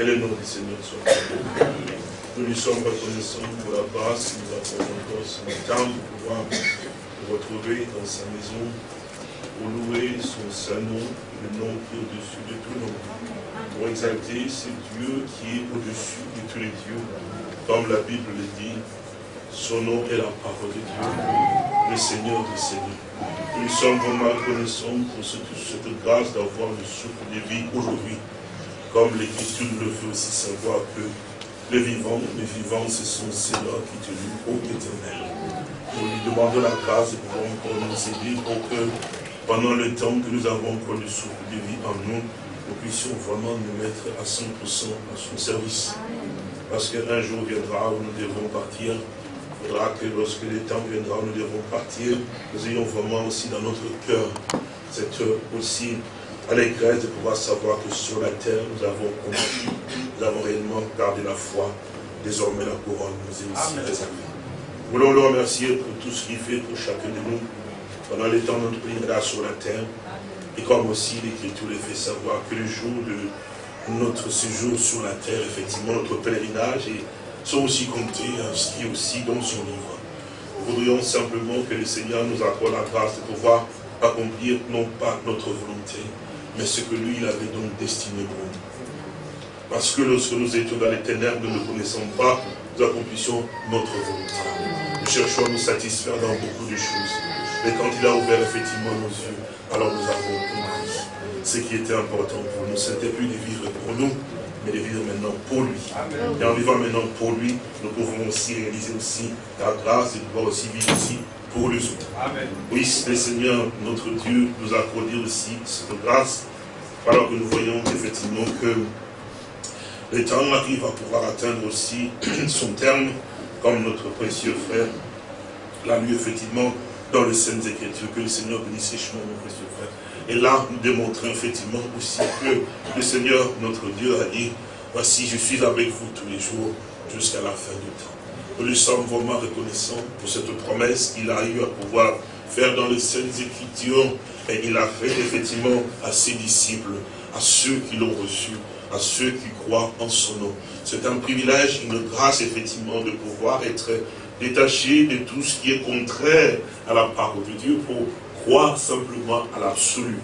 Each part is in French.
Que le nom du Seigneur soit. Nous lui sommes reconnaissants pour la grâce que nous avons encore ce matin de pouvoir nous retrouver dans sa maison pour louer son saint nom, le nom qui est au-dessus de tout nom. Pour exalter ce Dieu qui est au-dessus de tous les dieux. Comme la Bible le dit, son nom est la parole de Dieu, le Seigneur des Seigneurs. Nous sommes vraiment reconnaissants pour cette, cette grâce d'avoir le souffle de vie aujourd'hui. Comme l'Écriture nous le fait aussi savoir que les vivants, les vivants, ce sont ceux-là qui te louent au éternel. Nous lui demandons la grâce de pouvoir encore nous aider pour que pendant le temps que nous avons encore le souffle de vie en nous, nous puissions vraiment nous mettre à 100% à son service. Parce qu'un jour viendra où nous devrons partir il faudra que lorsque le temps viendra, nous devons partir, nous ayons vraiment aussi dans notre cœur cette aussi allégresse de pouvoir savoir que sur la terre, nous avons compris, nous avons réellement gardé la foi. Désormais, la couronne nous est aussi réservée. Nous voulons le remercier pour tout ce qu'il fait pour chacun de nous pendant les temps de notre pèlerinage sur la terre. Et comme aussi l'Écriture les fait savoir que le jour de notre séjour sur la terre, effectivement, notre pèlerinage est sont aussi comptés, inscrits aussi dans son livre. Nous voudrions simplement que le Seigneur nous accorde la grâce de pouvoir accomplir non pas notre volonté, mais ce que lui, il avait donc destiné pour nous. Parce que lorsque nous étions dans les ténèbres, nous ne connaissons pas, nous accomplissions notre volonté. Nous cherchons à nous satisfaire dans beaucoup de choses. Mais quand il a ouvert effectivement nos yeux, alors nous avons compris ce qui était important pour nous. Ce n'était plus de vivre pour nous, mais de vivre maintenant pour lui. Et en vivant maintenant pour lui, nous pouvons aussi réaliser aussi la grâce de pouvoir aussi vivre aussi pour les autres. Oui, le Seigneur, notre Dieu, nous a accordé aussi cette grâce, alors que nous voyons effectivement que le temps arrive à pouvoir atteindre aussi son terme, comme notre précieux frère l'a lu effectivement dans les Saintes Écritures, que le Seigneur bénisse richement, mon précieux frère. Et là, nous démontrons effectivement aussi que le Seigneur, notre Dieu, a dit, voici, je suis avec vous tous les jours jusqu'à la fin du temps. Nous lui sommes vraiment reconnaissants pour cette promesse qu'il a eu à pouvoir faire dans les Saintes Écritures. Et il a fait effectivement à ses disciples, à ceux qui l'ont reçu, à ceux qui croient en son nom. C'est un privilège, une grâce effectivement de pouvoir être détaché de tout ce qui est contraire à la parole de Dieu pour croire simplement à l'absolu,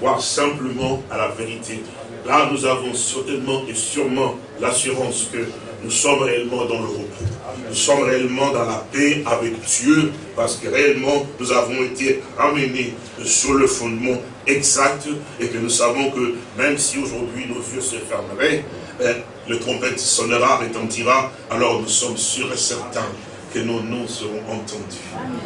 croire simplement à la vérité. Là, nous avons certainement et sûrement l'assurance que nous sommes réellement dans le repos. Nous sommes réellement dans la paix avec Dieu parce que réellement nous avons été ramenés sur le fondement exact et que nous savons que même si aujourd'hui nos yeux se fermeraient, ben, le trompette sonnera, retentira, alors nous sommes sûrs et certains que nos noms seront entendus.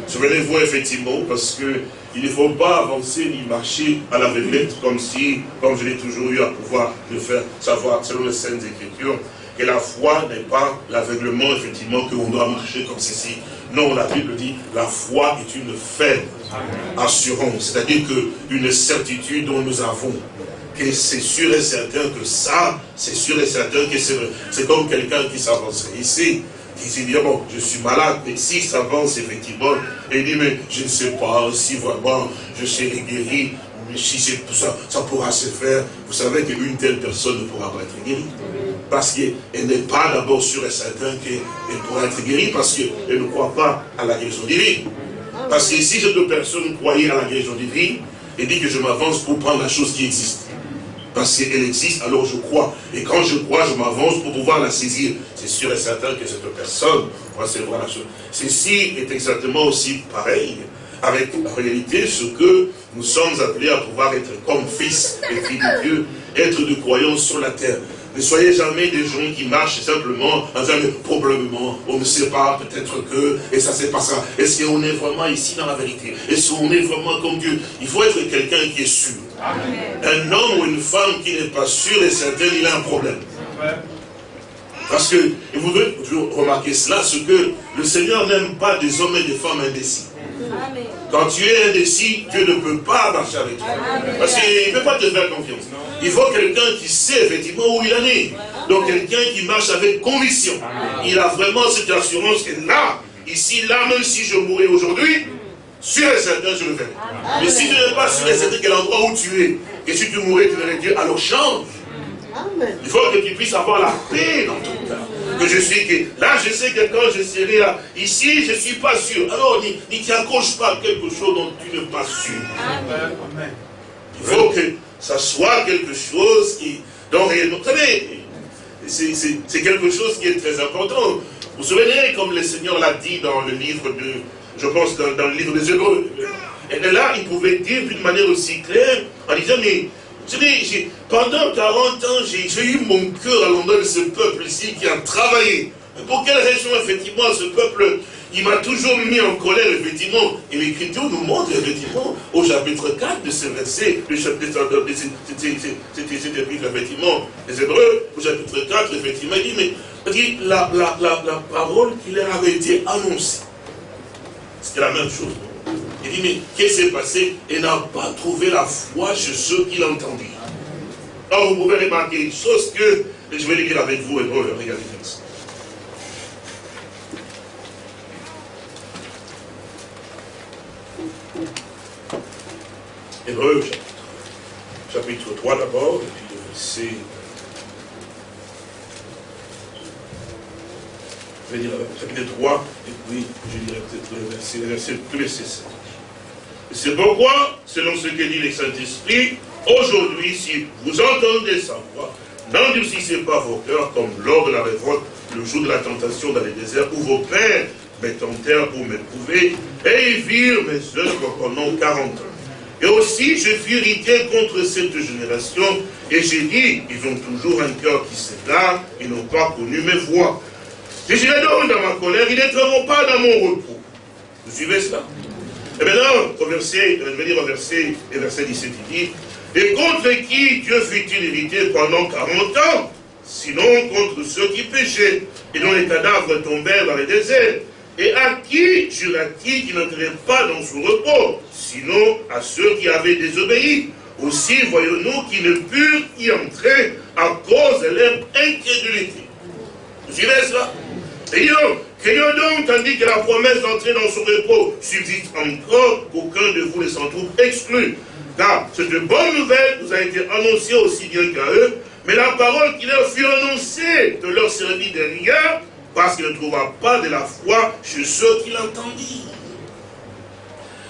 Souvenez-vous effectivement, parce que il ne faut pas avancer ni marcher à la l'aveuglette comme si, comme je l'ai toujours eu à pouvoir le faire savoir selon les Saintes Écritures, que la foi n'est pas l'aveuglement, effectivement, qu'on doit marcher comme ceci. Non, la Bible dit, la foi est une faible assurance, c'est-à-dire qu'une certitude dont nous avons, que c'est sûr et certain que ça, c'est sûr et certain que c'est C'est comme quelqu'un qui s'avancerait ici, qui s'est dit, bon, je suis malade, mais si ça avance effectivement, et il dit, mais je ne sais pas si vraiment je serai guéri, mais si c'est ça, ça pourra se faire. Vous savez qu'une telle personne ne pourra pas être guérie. Parce qu'elle n'est pas d'abord sûre et certaine qu'elle pourra être guérie, parce qu'elle ne croit pas à la guérison divine. Parce que si cette personne croyait à la guérison divine, et dit que je m'avance pour prendre la chose qui existe parce qu'elle existe, alors je crois. Et quand je crois, je m'avance pour pouvoir la saisir. C'est sûr et certain que cette personne va savoir la chose. Ceci est exactement aussi pareil avec la réalité, ce que nous sommes appelés à pouvoir être comme fils et filles de Dieu, être de croyants sur la terre. Ne soyez jamais des gens qui marchent simplement en disant, probablement, on ne sait pas, peut-être que, et ça c'est pas ça. Est-ce qu'on est vraiment ici dans la vérité? Est-ce qu'on est vraiment comme Dieu? Il faut être quelqu'un qui est sûr. Un homme ou une femme qui n'est pas sûr et certain, il a un problème. Parce que, et vous devez remarquer cela, ce que le Seigneur n'aime pas des hommes et des femmes indécis. Quand tu es indécis, Dieu ne peut pas marcher avec toi. Parce qu'il ne peut pas te faire confiance. Il faut quelqu'un qui sait effectivement où il en est. Donc quelqu'un qui marche avec conviction. Il a vraiment cette assurance que là, ici, là, même si je mourrais aujourd'hui, sûr et certain, je le verrai. Mais si tu n'es pas sûr et certain quel endroit où tu es, et si tu mourrais, tu verrais Dieu, alors change. Il faut que tu puisses avoir la paix dans ton cœur. Que je suis que là, je sais que quand je serai là, ici, je ne suis pas sûr. Alors, n'y t'accroche pas quelque chose dont tu n'es pas sûr. Il faut que ça soit quelque chose qui, réellement, vous savez, c'est quelque chose qui est très important. Vous vous souvenez, comme le Seigneur l'a dit dans le livre de, je pense, dans, dans le livre des Hébreux. Et là, il pouvait dire d'une manière aussi claire, en disant, mais pendant 40 ans, j'ai eu mon cœur à l'endroit de ce peuple ici qui a travaillé. Pour quelle raison, effectivement, ce peuple, il m'a toujours mis en colère, effectivement. Et l'Écriture nous montre, effectivement, au chapitre 4 de ce verset, le chapitre de cet épître, effectivement, les Hébreux, au chapitre 4, effectivement, il dit, mais la, la, la, la parole qui leur avait été annoncée, c'était la même chose. Il dit, mais qu'est-ce qui s'est passé? Il n'a pas trouvé la foi chez ceux qui l'entendirent. Alors vous pouvez remarquer une chose que, je vais le dire avec vous, Hébreu, regardez ça. Hébreu, chapitre 3 d'abord, et puis le verset je vais dire chapitre 3, et puis je dirais peut-être le verset, le verset, le verset 7. C'est pourquoi, selon ce que dit le Saint-Esprit, aujourd'hui, si vous entendez sa voix, n'endurcissez pas vos cœurs comme lors de la révolte, le jour de la tentation dans les déserts, où vos pères me tentèrent pour m'éprouver, et ils virent mes œuvres pendant 40 ans. Et aussi, je fus irrité contre cette génération, et j'ai dit, ils ont toujours un cœur qui s'égare, ils n'ont pas connu mes voix. Je dirais donc dans ma colère, ils n'entreront pas dans mon repos. Vous suivez cela? Et maintenant, au verset, je vais dire au verset, verset 17, il dit, et contre qui Dieu fut-il irrité pendant 40 ans Sinon contre ceux qui péchaient et dont les cadavres tombèrent dans les déserts? Et à qui jura-t-il qu'il n'entrerait pas dans son repos Sinon à ceux qui avaient désobéi? Aussi voyons-nous qu'ils ne purent y entrer à cause de leur incrédulité. Vous suivez cela? Et Craignons donc, tandis que la promesse d'entrer dans son repos subsiste encore, qu'aucun de vous ne s'en trouve exclu. Car cette bonne nouvelle vous a été annoncée aussi bien qu'à eux, mais la parole qui leur fut annoncée ne leur servit de rien, parce qu'il ne trouva pas de la foi chez ceux qui l'entendirent.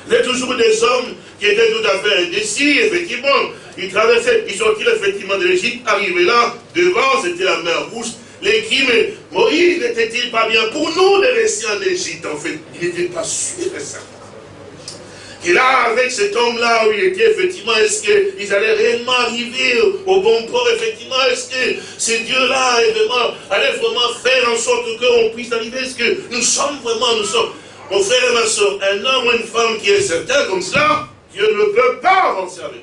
Il y a toujours des hommes qui étaient tout à fait indécis, effectivement. Ils traversaient, ils sortirent effectivement de l'Égypte, arrivaient là, devant, c'était la mer rouge, les crimes, Moïse n'était-il pas bien pour nous de rester en Égypte En fait, il n'était pas sûr et certain. Et là, avec cet homme-là, où il était, effectivement, est-ce qu'ils allaient réellement arriver au bon port, effectivement, est-ce que ces dieux-là allaient vraiment faire en sorte qu'on puisse arriver? Est-ce que nous sommes vraiment, nous sommes, mon frère et ma soeur, un homme ou une femme qui est certain comme cela, Dieu ne peut pas avancer avec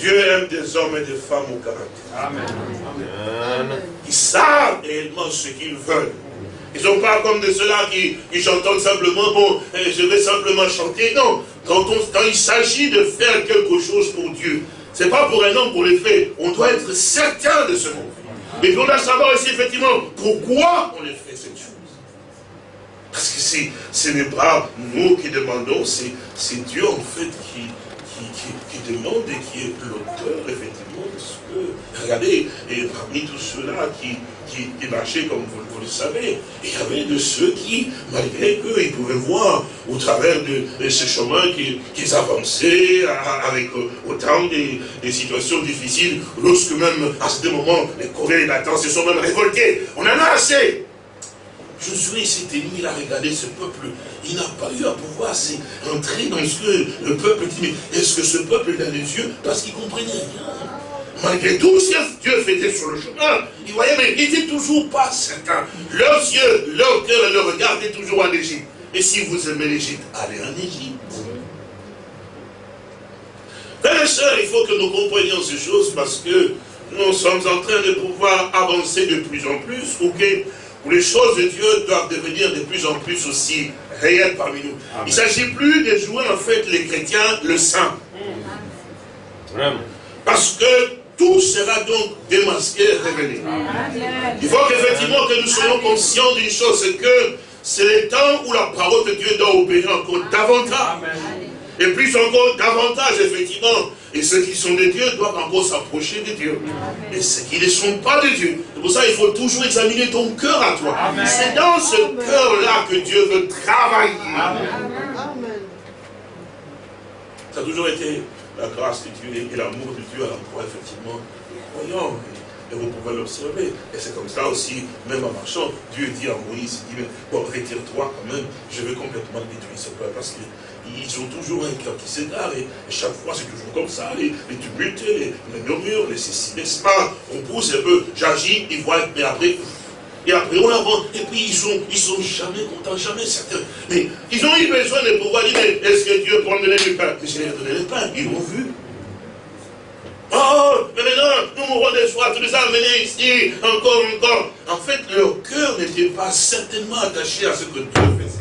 Dieu aime des hommes et des femmes au caractère. Amen. Ils savent réellement ce qu'ils veulent. Ils ne sont pas comme de ceux-là qui, chantent simplement, bon, eh, je vais simplement chanter. Non, quand, quand il s'agit de faire quelque chose pour Dieu, ce n'est pas pour un homme pour le faire. On doit être certain de ce qu'on fait. Mais on doit savoir aussi effectivement pourquoi on fait cette chose. Parce que ce n'est pas nous qui demandons, c'est Dieu en fait qui, qui, demande et qui est l'auteur, effectivement, de ce que... Regardez, et parmi tous ceux-là qui, qui, marchaient, comme vous, le savez, il y avait de ceux qui, malgré qu'eux, ils pouvaient voir au travers de, ce chemin qu'ils avançaient avec euh, autant des, des, situations difficiles, lorsque même, à ce moment, les Coréens et Nathan se sont même révoltés. On en a assez Josué s'était mis à regarder ce peuple. Il n'a pas eu à pouvoir entrer dans ce que le peuple dit. Mais est-ce que ce peuple a des yeux? Parce qu'il comprenait rien. Malgré tout ce que Dieu faisait sur le chemin, il voyait, mais il n'était toujours pas certain. Leurs yeux, leur cœur le regardaient toujours en Égypte. Et si vous aimez l'Égypte, allez en Égypte. Frères et sœurs, il faut que nous comprenions ces choses parce que nous sommes en train de pouvoir avancer de plus en plus, où les choses de Dieu doivent devenir de plus en plus aussi réelles parmi nous. Il ne s'agit plus de jouer en fait les chrétiens le saint. Parce que tout sera donc démasqué et révélé. Il faut qu'effectivement que nous soyons conscients d'une chose, c'est que c'est le temps où la parole de Dieu doit opérer encore davantage. Et plus encore davantage, effectivement, Et ceux qui sont de Dieu doivent encore s'approcher de Dieu. Et ceux qui ne sont pas de Dieu. C'est pour ça qu'il faut toujours examiner ton cœur à toi. C'est dans ce cœur-là que Dieu veut travailler. Ça a toujours été la grâce de Dieu et l'amour de Dieu à l'endroit, effectivement, voyons, et vous pouvez l'observer. Et c'est comme ça aussi, même en marchant, Dieu dit à Moïse, il dit, bon, retire-toi quand même, je vais complètement détruire ce peuple, parce qu'ils ont toujours un cœur qui s'égare, et, chaque fois c'est toujours comme ça, les, les tumultes, les, murmures, les ceci, les pas, on pousse un peu, j'agis, ils voient, mais après, et après on avance, et puis ils sont, ils sont jamais contents, jamais certains. Mais ils ont eu besoin de pouvoir dire, est-ce que Dieu donner le pain je leur donné le pain, ils l'ont vu. Oh, mais maintenant, nous mourrons de soir, tu les as amenés ici, encore, encore. En fait, leur cœur n'était pas certainement attaché à ce que Dieu faisait.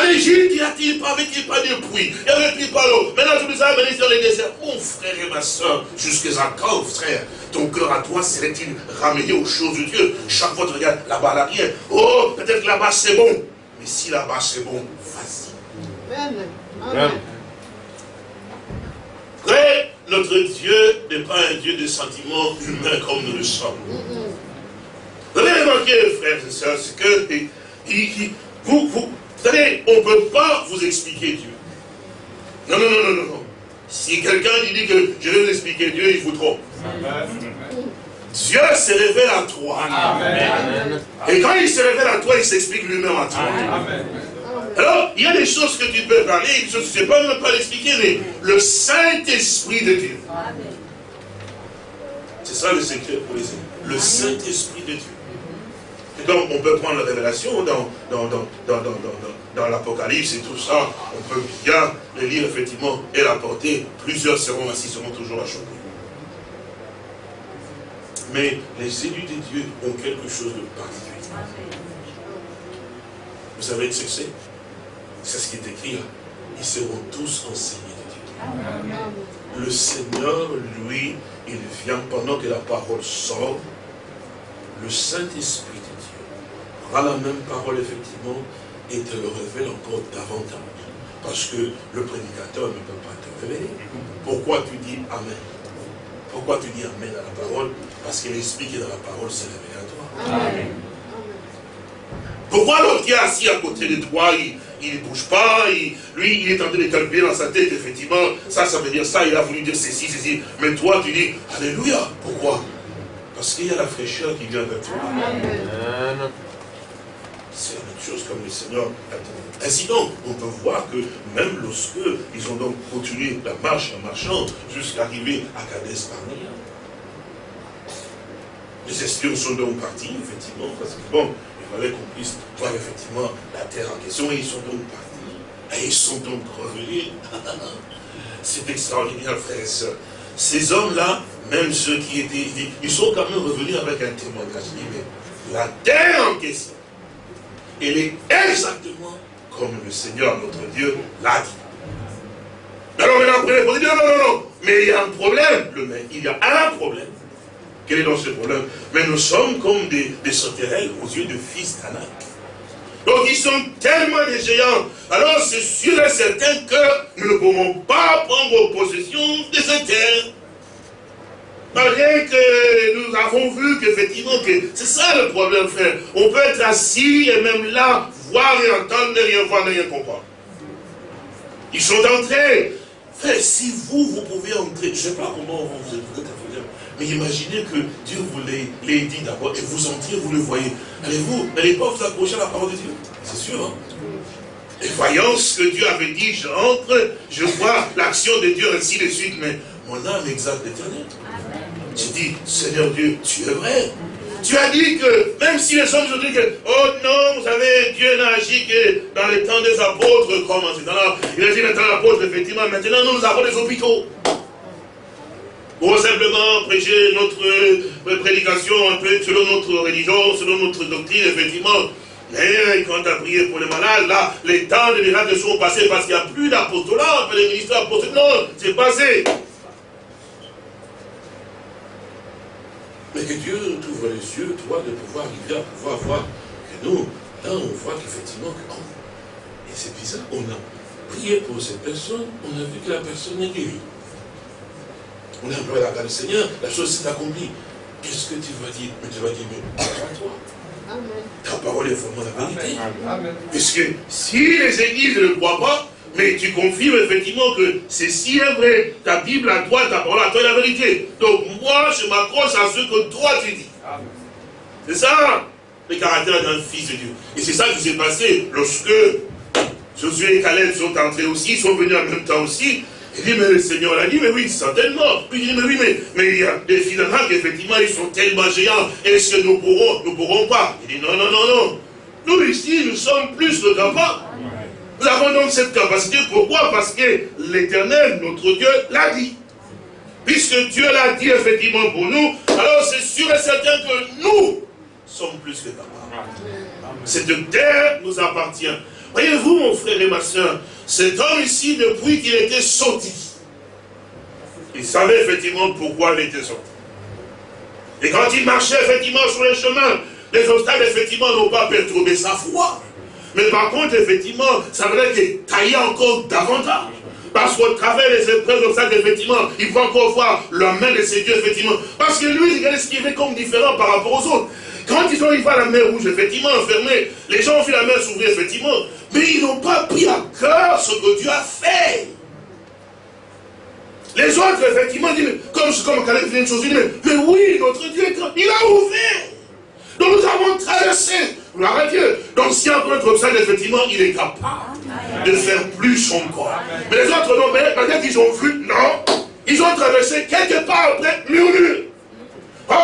En Égypte, y a-t-il pas, avait-il pas de pluie Y avait-il pas l'eau? Maintenant, tu les as amenés sur les déserts. Mon frère et ma soeur, jusqu'à quand, frère Ton cœur à toi serait-il ramené aux choses de Dieu? Chaque fois, tu regardes là-bas, là, rien. Oh, peut-être là-bas, c'est bon. Mais si là-bas, c'est bon, vas-y. Amen. Amen notre Dieu n'est pas un Dieu de sentiments humains comme nous le sommes. Vous avez remarqué, frères et sœurs, c'est que vous, vous, savez, on ne peut pas vous expliquer Dieu. Non, non, non, non, non. Si quelqu'un dit que je vais vous expliquer Dieu, il vous trompe. Dieu se révèle à toi. Amen. Et quand il se révèle à toi, il s'explique lui-même à toi. Amen. Alors, il y a des choses que tu peux parler, je ne sais pas même pas l'expliquer, mais le Saint-Esprit de Dieu. C'est ça le secret pour les. Le Saint-Esprit de Dieu. Et donc, on peut prendre la révélation dans, dans, dans, dans l'Apocalypse et tout ça. On peut bien le lire, effectivement, et l'apporter. Plusieurs seront assis, seront toujours achoppés. Mais les élus de Dieu ont quelque chose de particulier. Vous savez ce que c'est? C'est ce qui est écrit là. Ils seront tous enseignés de Dieu. Le Seigneur, lui, il vient pendant que la parole sort. Le Saint-Esprit prend la même parole, effectivement, et te le révèle encore davantage. Parce que le prédicateur ne peut pas te révéler. Pourquoi tu dis Amen? Pourquoi tu dis Amen à la parole? Parce que l'Esprit qui est dans la parole s'est révélé à toi. Amen. Pourquoi l'autre qui est assis à côté de toi, il ne bouge pas, lui, il est en train de calculer dans sa tête, effectivement, ça, ça veut dire ça, il a voulu dire ceci, ceci. Mais toi, tu dis, Alléluia. Pourquoi? Parce qu'il y a la fraîcheur qui vient de toi. C'est la même chose comme le Seigneur Ainsi donc, on peut voir que même lorsque ils ont donc continué la marche en marchant jusqu'à arriver à Cades Barnea, les espions sont donc partis, effectivement, parce que bon, il fallait qu'on puisse voir effectivement la terre en question, et ils sont donc partis. Et ils sont donc revenus. C'est extraordinaire, frères et sœurs. Ces hommes-là, même ceux qui étaient, ils sont quand même revenus avec un témoignage. Mais la terre en question, elle est exactement comme le Seigneur, notre Dieu, l'a dit. Alors maintenant, vous dire, non, non, non, mais il y a un problème. il y a un problème. Quel est donc ce problème? Mais nous sommes comme des, des sauterelles aux yeux de fils d'Anak. Donc ils sont tellement des géants. Alors c'est sûr et certain que nous ne pouvons pas prendre possession de cette terre. Malgré que nous avons vu qu'effectivement, que c'est ça le problème, frère. On peut être assis et même là, voir et entendre, ne rien voir, ne rien comprendre. Ils sont entrés. Frère, si vous, vous pouvez entrer, je ne sais pas comment vous êtes mais imaginez que Dieu vous l'ait dit d'abord et vous entriez, vous le voyez. Allez-vous, n'allez pas vous accrocher à la parole de Dieu? C'est sûr, hein? Et voyant ce que Dieu avait dit, j'entre, je vois l'action de Dieu, ainsi de suite, mais mon âme exalte l'éternel. Tu dis, Seigneur Dieu, tu es vrai. Tu as dit que, même si les hommes ont dit que, oh non, vous savez, Dieu n'a agi que dans les temps des apôtres, comme en ce temps-là. Il a dit maintenant l'apôtre, effectivement, maintenant nous, avons des hôpitaux. Ou simplement prêcher notre euh, prédication un peu selon notre religion, selon notre doctrine, effectivement. Mais quand tu as prié pour les malades, là, les temps de miracles sont passés parce qu'il n'y a plus d'apostolat, les ministères apostoliques. Non, c'est passé. Mais que Dieu t'ouvre les yeux, toi, de pouvoir arriver à pouvoir voir que nous, là, on voit qu'effectivement, oh, et c'est bizarre, on a prié pour cette personne, on a vu que la personne est guérie. On a un peu la le Seigneur, la chose s'est accomplie. Qu'est-ce que tu vas dire? Mais tu vas dire, mais à toi. Ta parole est vraiment la vérité. Puisque si les églises ne le croient pas, mais tu confirmes effectivement que c'est si vrai. Ta Bible à toi, ta parole à toi est la vérité. Donc moi, je m'accroche à ce que toi tu dis. C'est ça le caractère d'un fils de Dieu. Et c'est ça qui s'est passé lorsque Josué et Caleb sont entrés aussi, sont venus en même temps aussi. Il dit, mais le Seigneur l'a dit, mais oui, certainement. Puis il dit, mais oui, mais, mais il y a des finalement qu'effectivement, ils sont tellement géants. Est-ce que nous pourrons, nous pourrons pas? Il dit, non, non, non, non. Nous, ici, nous sommes plus que capables. Nous avons donc cette capacité. Pourquoi? Parce que l'Éternel, notre Dieu, l'a dit. Puisque Dieu l'a dit effectivement pour nous, alors c'est sûr et certain que nous sommes plus que capables. Cette terre nous appartient. Voyez-vous, mon frère et ma soeur, cet homme ici, depuis qu'il était sorti, il savait effectivement pourquoi il était sorti. Et quand il marchait effectivement sur les chemins, les obstacles effectivement n'ont pas perturbé sa foi. Mais par contre, effectivement, ça veut qu'il taillait encore davantage. Parce qu'au travers des épreuves obstacles, effectivement, il faut encore voir la main de ses dieux, effectivement. Parce que lui, regardez ce qu'il fait comme différent par rapport aux autres. Quand ils sont arrivés à la mer rouge, effectivement, enfermés, les gens ont vu la mer s'ouvrir, effectivement, mais ils n'ont pas pris à cœur ce que Dieu a fait. Les autres, effectivement, disent, comme, comme Caleb vient de chose, mais, mais oui, notre Dieu il a ouvert. Donc nous avons traversé, gloire à Dieu. Donc si un peu ça, effectivement, il est capable de faire plus encore. Mais les autres, non, mais peut-être qu'ils ont vu, non, ils ont traversé quelque part après, murmure. Oh,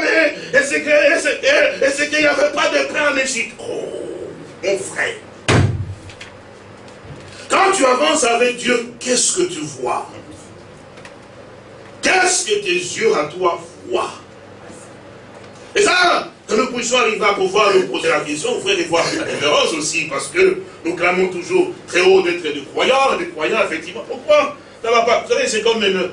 mais est-ce qu'il n'y avait pas de pain en Égypte Oh, mon frère? Quand tu avances avec Dieu, qu'est-ce que tu vois? Qu'est-ce que tes yeux à toi voient? Et ça, que nous puissions arriver à pouvoir nous poser la question, frère, et voir différence aussi, parce que nous clamons toujours très haut d'être des croyants, des croyants, effectivement. Pourquoi? Ça va pas. Vous savez, c'est comme une...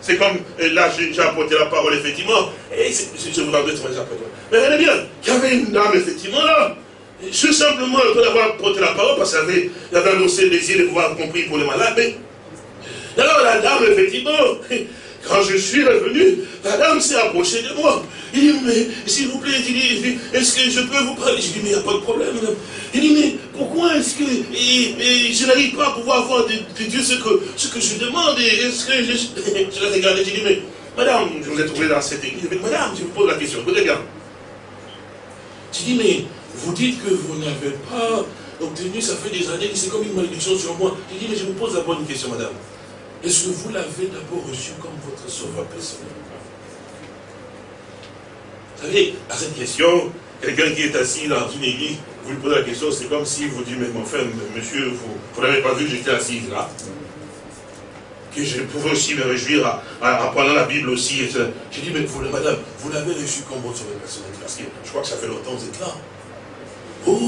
C'est comme, là, j'ai apporté la parole, effectivement, et je vous rendrai très après Mais regardez bien, il y avait une dame, effectivement, là, je simplement, le fait d'avoir porté la parole, parce qu'il avait, avait annoncé le désir de pouvoir compris pour les malades, mais, alors la dame, effectivement, quand je suis revenu, la dame s'est approchée de moi. Il dit, mais s'il vous plaît, est-ce que je peux vous parler? Je dis, mais il n'y a pas de problème, madame. Il dit, mais pourquoi est-ce que je n'arrive pas à pouvoir voir de, Dieu ce que, ce que je demande Est-ce que je... Je l'ai regardé, j'ai dit, mais madame, je vous ai trouvé dans cette église. Mais madame, je vous pose la question, écoutez bien. J'ai dit, mais vous dites que vous n'avez pas obtenu, ça fait des années c'est comme une malédiction sur moi. J'ai dit, mais je vous pose la bonne question, madame. Est-ce que vous l'avez d'abord reçu comme votre sauveur personnel Vous savez, à cette question, quelqu'un qui est assis dans une église, vous lui posez la question, c'est comme si vous dites, mais frère, monsieur, vous, n'avez pas vu que j'étais assis là que je pouvais aussi me réjouir à, prendre la Bible aussi. J'ai dit, mais vous, madame, vous l'avez reçu comme votre sauveur personnel, parce que je crois que ça fait longtemps que vous êtes là. Oh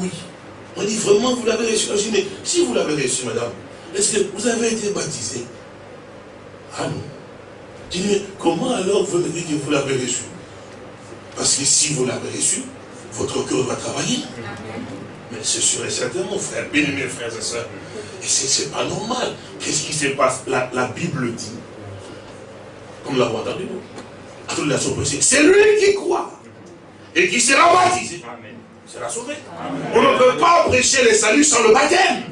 oui. On dit vraiment, vous l'avez reçu. Mais si vous l'avez reçu, madame, est-ce que vous avez été baptisé? Ah non. Dis, comment alors vous me dites que vous l'avez reçu? Parce que si vous l'avez reçu, votre cœur va travailler. Mais c'est sûr et certain, mon frère, bien mes frères et sœurs. Et c'est pas normal. Qu'est-ce qui se passe? La, Bible dit, comme nous l'avons entendu, c'est lui qui croit et qui sera baptisé. Sera sauvé. On ne peut pas prêcher les saluts sans le baptême.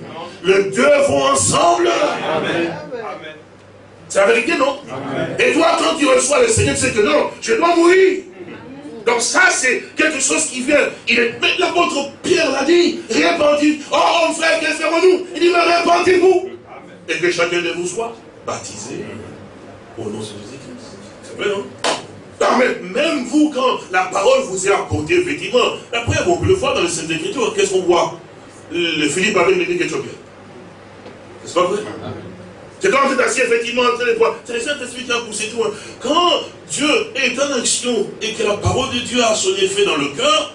Les deux vont ensemble. Amen. C'est la vérité, non? Et toi, quand tu reçois le Seigneur, tu sais que non, je dois mourir. Donc ça, c'est quelque chose qui vient. Il est, l'apôtre Pierre l'a dit, répandez. Oh, mon frère, que ferons-nous Il dit, mais répandez-vous. Et que chacun de vous soit baptisé au nom de Jésus-Christ. C'est vrai, non? Même vous, quand la parole vous est apportée, effectivement, après, on peut le voir dans les Saintes Écritures, qu'est-ce qu'on voit? Le Philippe avec l'église éthiopien. C'est pas vrai C'est quand vous êtes assis, effectivement, c'est le Saint-Esprit qui a poussé tout. Quand Dieu est en action et que la parole de Dieu a son effet dans le cœur,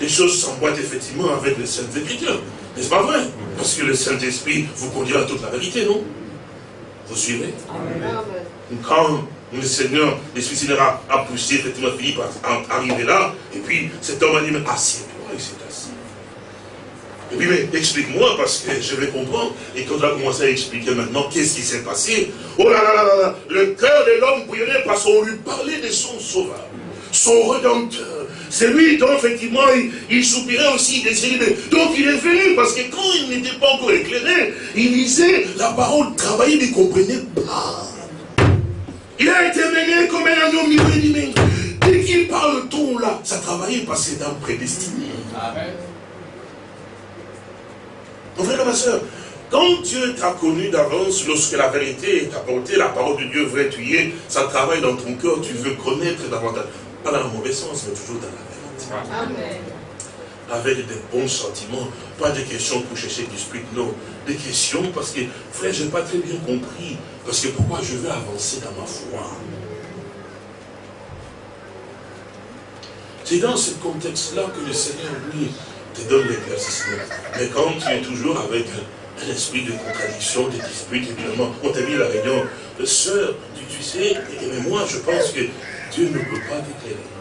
les choses s'emboîtent effectivement avec les Saintes Écritures. N'est-ce pas vrai? Parce que le Saint-Esprit vous conduira à toute la vérité, non? Vous suivez Quand le Seigneur, l'Esprit Seigneur a, poussé effectivement Philippe à, arriver là, et puis cet homme a dit, mais il s'est assis. Et puis, mais explique-moi, parce que je vais comprendre. Et quand on a commencé à expliquer maintenant qu'est-ce qui s'est passé, oh là là là là, le cœur de l'homme bouillonnait parce qu'on lui parlait de son sauveur, son rédempteur. C'est lui dont effectivement il, soupirait aussi, il Donc il est venu, parce que quand il n'était pas encore éclairé, il lisait la parole, travaillait, il ne comprenait pas. Il a été mené comme un agneau mieux Dès qu'il parle le ton là, ça travaillait parce que c'est un prédestiné. Amen. Mon frère et ma soeur, quand Dieu t'a connu d'avance, lorsque la vérité est apportée, la parole de Dieu vrai tu y es, ça travaille dans ton cœur, tu veux connaître davantage. Pas dans le mauvais sens, mais toujours dans la vérité. Amen. Avec des bons sentiments, pas des questions pour chercher l'esprit, non. Des questions parce que, frère, je n'ai pas très bien compris. Parce que pourquoi je veux avancer dans ma foi? C'est dans ce contexte-là que le Seigneur, lui, te donne l'éclaircissement. Mais quand tu es toujours avec un esprit de contradiction, de dispute, évidemment, on t'a mis la réunion, sœur, tu, tu sais, mais moi je pense que Dieu ne peut pas t'éclairer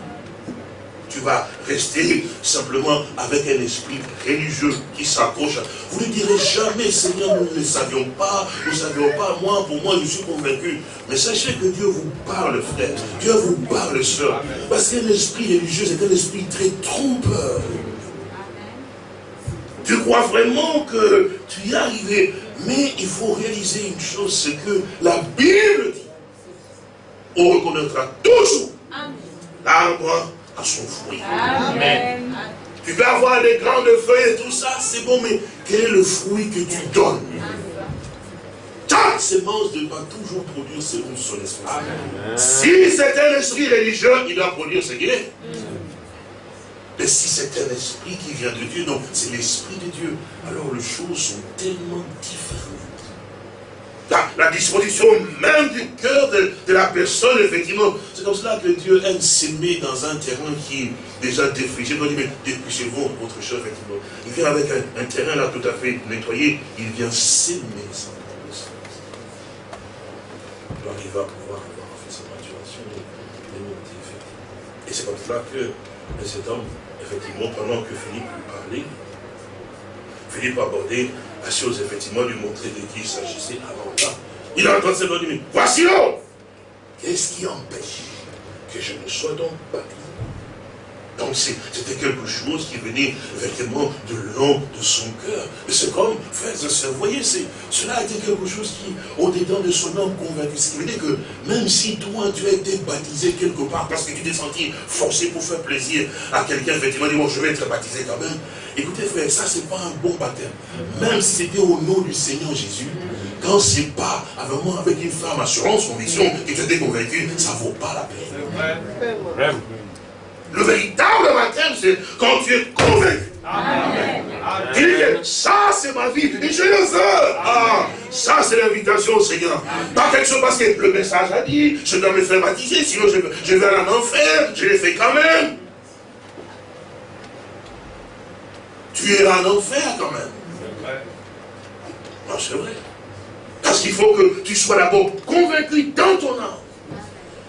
tu vas rester simplement avec un esprit religieux qui s'accroche. Vous ne direz jamais, Seigneur, nous ne le savions pas, nous ne savions pas, moi, pour moi, je suis convaincu. Mais sachez que Dieu vous parle, frère. Dieu vous parle, sœur. Parce qu'un esprit religieux, c'est un esprit très trompeur. Tu crois vraiment que tu y es arrivé. Mais il faut réaliser une chose, c'est que la Bible dit, on reconnaîtra toujours l'arbre à son fruit. Amen. Tu peux avoir des grandes feuilles et tout ça, c'est bon, mais quel est le fruit que tu donnes? Chaque semence doit toujours produire selon son esprit. Si c'est un esprit religieux, il doit produire ce qu'il est. Mais si c'est un esprit qui vient de Dieu, donc c'est l'esprit de Dieu, alors les choses sont tellement différentes la, disposition même du cœur de, la personne, effectivement. C'est comme cela que Dieu aime s'aimer dans un terrain qui est déjà défriché. Il dit, mais dépouchez-vous votre chose, effectivement. Il vient avec un, terrain là tout à fait nettoyé, il vient s'aimer sans Alors il va pouvoir avoir fait sa maturation des motifs. Et c'est comme cela que cet homme, effectivement, pendant que Philippe lui parlait, Philippe abordait la chose, effectivement, lui montrer de qui il s'agissait avant ça. Il a entendu cette dit, voici l'homme. Qu'est-ce qui empêche que je ne sois donc pas donc c'était quelque chose qui venait effectivement de l'homme, de son cœur. Mais c'est comme, frères et sœurs, vous voyez, cela a été quelque chose qui, au-dedans de son homme convaincu, ce qui veut dire que même si toi, tu as été baptisé quelque part parce que tu t'es senti forcé pour faire plaisir à quelqu'un, effectivement, bon, je vais être baptisé quand même. Écoutez, frère, ça, c'est pas un bon baptême. Même si c'était au nom du Seigneur Jésus, quand c'est pas vraiment avec une femme assurance, conviction, et tu étais convaincu, ça vaut pas la peine. Le véritable baptême, c'est quand tu es convaincu. Amen. Tu dis ça c'est ma vie, et je le veux. Ah, ça c'est l'invitation au Seigneur. Pas quelque chose parce que le message a dit, je dois me faire baptiser, sinon je, je vais en enfer, je l'ai fait quand même. Tu es en enfer quand même. Non, c'est vrai. Parce qu'il faut que tu sois d'abord convaincu dans ton âme.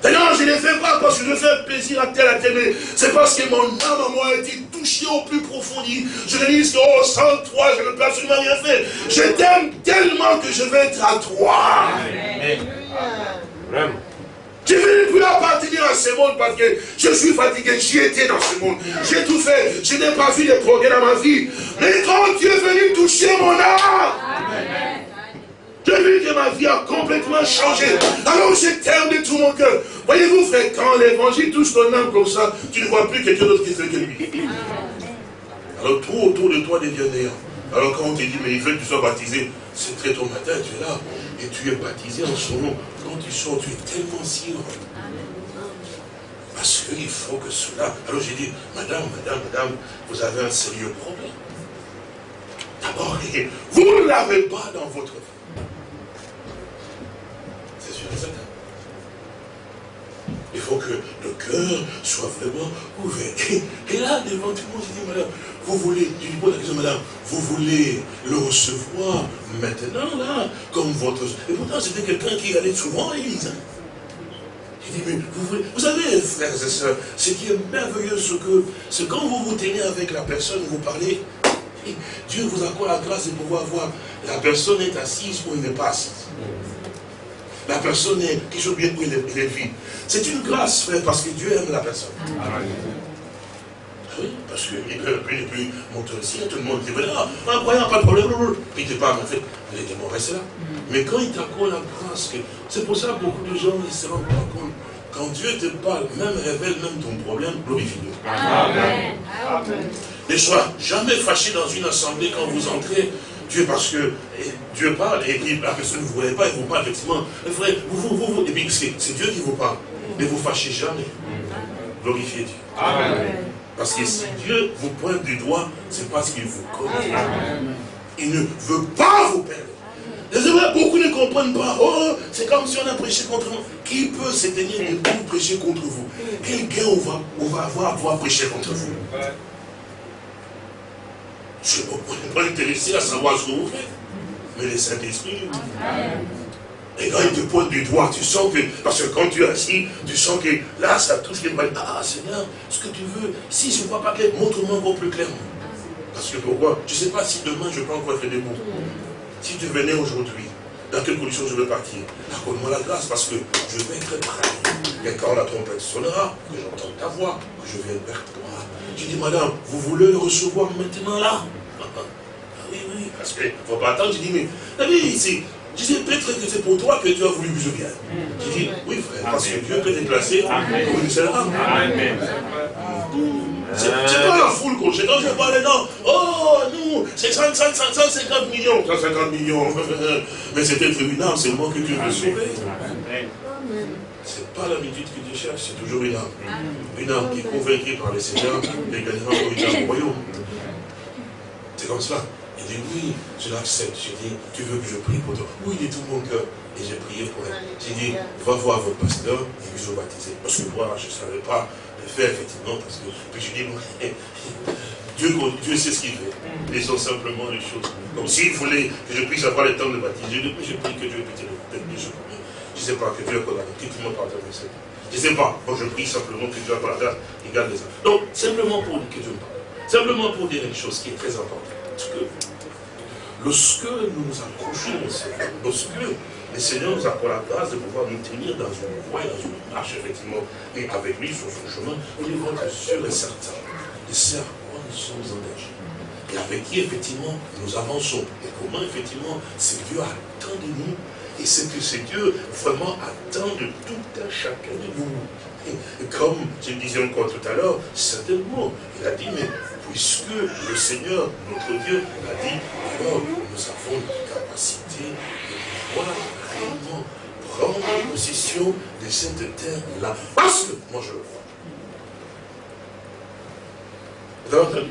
D'ailleurs, je ne le fais pas parce que je veux faire plaisir à tel à tel, mais c'est parce que mon âme à moi a été touchée au plus profond. Je dis que, oh, sans toi, je ne peux absolument rien faire. Je t'aime tellement que je veux être à toi. Vraiment. Je ne plus appartenir à ce monde parce que je suis fatigué, j'y étais dans ce monde. J'ai tout fait, je n'ai pas vu de progrès dans ma vie. Mais quand tu es venu toucher mon âme, Amen. J'ai vu que ma vie a complètement changé. Alors je t'aime de tout mon cœur. Voyez-vous, frère, quand l'évangile touche ton âme comme ça, tu ne vois plus quelqu'un d'autre qui fait que lui. Alors tout autour de toi devient néant. Alors quand on te dit, mais il veut que tu sois baptisé, c'est très tôt matin, tu es là, et tu es baptisé en son nom. Quand tu sors, tu es tellement heureux. Parce qu'il faut que cela... Alors j'ai dit, madame, madame, madame, vous avez un sérieux problème. D'abord, vous ne l'avez pas dans votre vie. Il faut que le cœur soit vraiment ouvert. Et, là, devant tout le monde, je dis, madame, vous voulez, je dis, la question, madame, vous voulez le recevoir maintenant, là, comme votre... Et pourtant, c'était quelqu'un qui allait souvent à l'église. Hein. Je dis, mais vous voulez... Vous savez, frères et sœurs, ce qui est merveilleux, c'est quand vous vous tenez avec la personne, vous parlez, Dieu vous accorde la grâce de pouvoir voir la personne est assise ou elle n'est pas assise. La personne est quelque chose bien où elle est, vide. C'est une grâce, frère, parce que Dieu aime la personne. Oui, parce qu'il peut, il peut monter ici, tout le monde dit, ah, incroyable, pas de problème, puis il te parle, en fait, il était mauvais, c'est là. Mais quand il t'accorde la grâce, c'est pour ça que beaucoup de gens ne se rendent pas compte. Quand Dieu te parle, même révèle même ton problème, glorifie Dieu. Amen. Ne sois jamais fâché dans une assemblée quand vous entrez. Dieu, parce que Dieu parle, et puis la personne ne vous voyez pas, il vous parle effectivement. Frère, vous, vous, vous, et puis c'est Dieu qui vous parle. Ne vous fâchez jamais. Glorifiez Dieu. Amen. Parce que si Dieu vous pointe du doigt, c'est parce qu'il vous connaît. Il ne veut pas vous perdre. Vrai, beaucoup ne comprennent pas. Oh, c'est comme si on a prêché contre nous. Qui peut se tenir debout prêcher contre vous? Quel gain on va, on va avoir à pouvoir prêcher contre vous? Je ne pas intéressé à savoir ce que vous faites. Mais le Saint-Esprit. Et quand il te pointe du doigt, tu sens que, parce que quand tu es assis, tu sens que là, ça touche les mains. Ah, Seigneur, ce que tu veux, si je ne vois pas clair, montre-moi encore plus clairement. Parce que pourquoi? Je ne sais pas si demain je peux encore des mots. Si tu venais aujourd'hui, dans quelles conditions je vais partir? Accorde-moi la grâce parce que je vais être prêt. Et quand la trompette sonnera, que j'entende ta voix, que je vienne vers toi. J'ai dit, madame, vous voulez le recevoir maintenant là? Oui, oui, parce qu'il ne faut pas attendre. J'ai dit, mais, David, ici, je disais, peut-être que c'est pour toi que tu as voulu que je vienne. J'ai dit, oui frère, parce que Dieu peut déplacer comme une seule âme. Amen. C'est pas la foule qu'on Quand je parle, non, oh, nous, c'est 150 millions. 150 millions. Mais c'était tribunal, c'est moi que Dieu veut sauver. C'est pas l'habitude que Dieu cherche, c'est toujours une âme. Une âme qui est convaincue par le Seigneur et gagnera au royaume. C'est comme cela. Il dit, oui, je l'accepte. J'ai dit, tu veux que je prie pour toi Oui, dit tout mon cœur. Et j'ai prié pour elle. J'ai dit, va voir votre pasteur et vous baptiser. Parce que moi, je ne savais pas faire, effectivement, parce que puis je dis, Dieu, Dieu sait ce qu'il fait. Laissons simplement les choses. Comme s'il voulait que je puisse avoir le temps de baptiser, je prie que Dieu puisse le Je ne sais pas, que Dieu accorde la grâce. Tout le monde parle de ça. Je ne sais pas. Moi, je prie simplement que Dieu accorde la grâce et garde les âmes. Donc, simplement pour que Dieu me parle. Simplement pour dire une chose qui est très importante. Que lorsque nous nous approchons au Seigneur, lorsque le Seigneur nous accorde la grâce de pouvoir nous tenir dans une voie, dans une marche, effectivement, et avec lui sur son chemin, nous devons être sûrs et certains de ce à quoi nous sommes engagés. Et avec qui, effectivement, nous avançons. Et comment, effectivement, ce Dieu attend de nous. Et ce que ce Dieu vraiment attend de tout un chacun de nous. Et comme je disais encore tout à l'heure, certainement, il a dit, mais puisque le Seigneur, notre Dieu, l'a dit, nous avons la capacité de pouvoir prendre possession de cette terre-là. Parce que, moi je le crois. Vous avez entendu?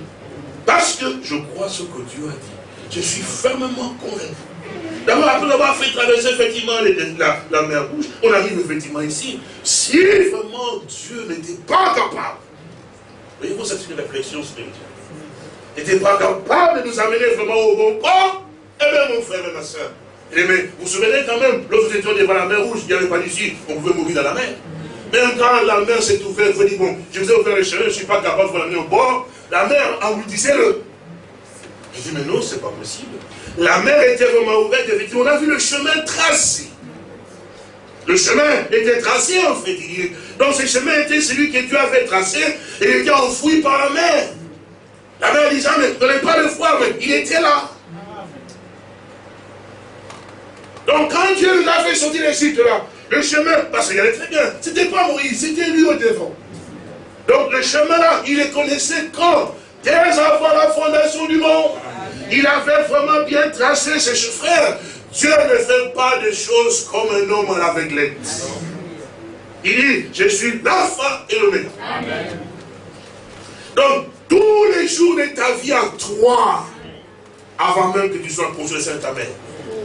Parce que je crois ce que Dieu a dit. Je suis fermement convaincu. D'abord, après avoir fait traverser effectivement la, la, mer rouge, on arrive effectivement ici. Si vraiment Dieu n'était pas capable, voyez-vous, c'est une réflexion spirituelle, n'était pas capable de nous amener vraiment au bon port, eh bien mon frère et ma soeur, mais vous vous souvenez quand même, lorsque nous étions devant la mer rouge, il n'y avait pas d'ici, on pouvait mourir dans la mer. Même quand la mer s'est ouverte, vous dit, bon, je vous ai ouvert le chemin, je ne suis pas capable de vous l'amener au bord, la mer engloutissait-le. Je dis, mais non, ce n'est pas possible. La mer était vraiment ouverte, effectivement, on a vu le chemin tracé. Le chemin était tracé, en fait. Donc ce chemin était celui que Dieu avait tracé, et il était enfoui par la mer. La mer disait, mais vous n'avez pas le froid, mais il était là. Donc quand Dieu nous a fait sortir l'Égypte là, le chemin, parce qu'il allait très bien, c'était pas Moïse, c'était lui au devant. Donc le chemin là, il les connaissait quand? Dès avant la fondation du monde. Il avait vraiment bien tracé ses frères. Dieu ne fait pas des choses comme un homme à l'aveuglette. Il dit, je suis l'alpha et l'oméga. Donc, tous les jours de ta vie à toi, avant même que tu sois construit saint ta mère,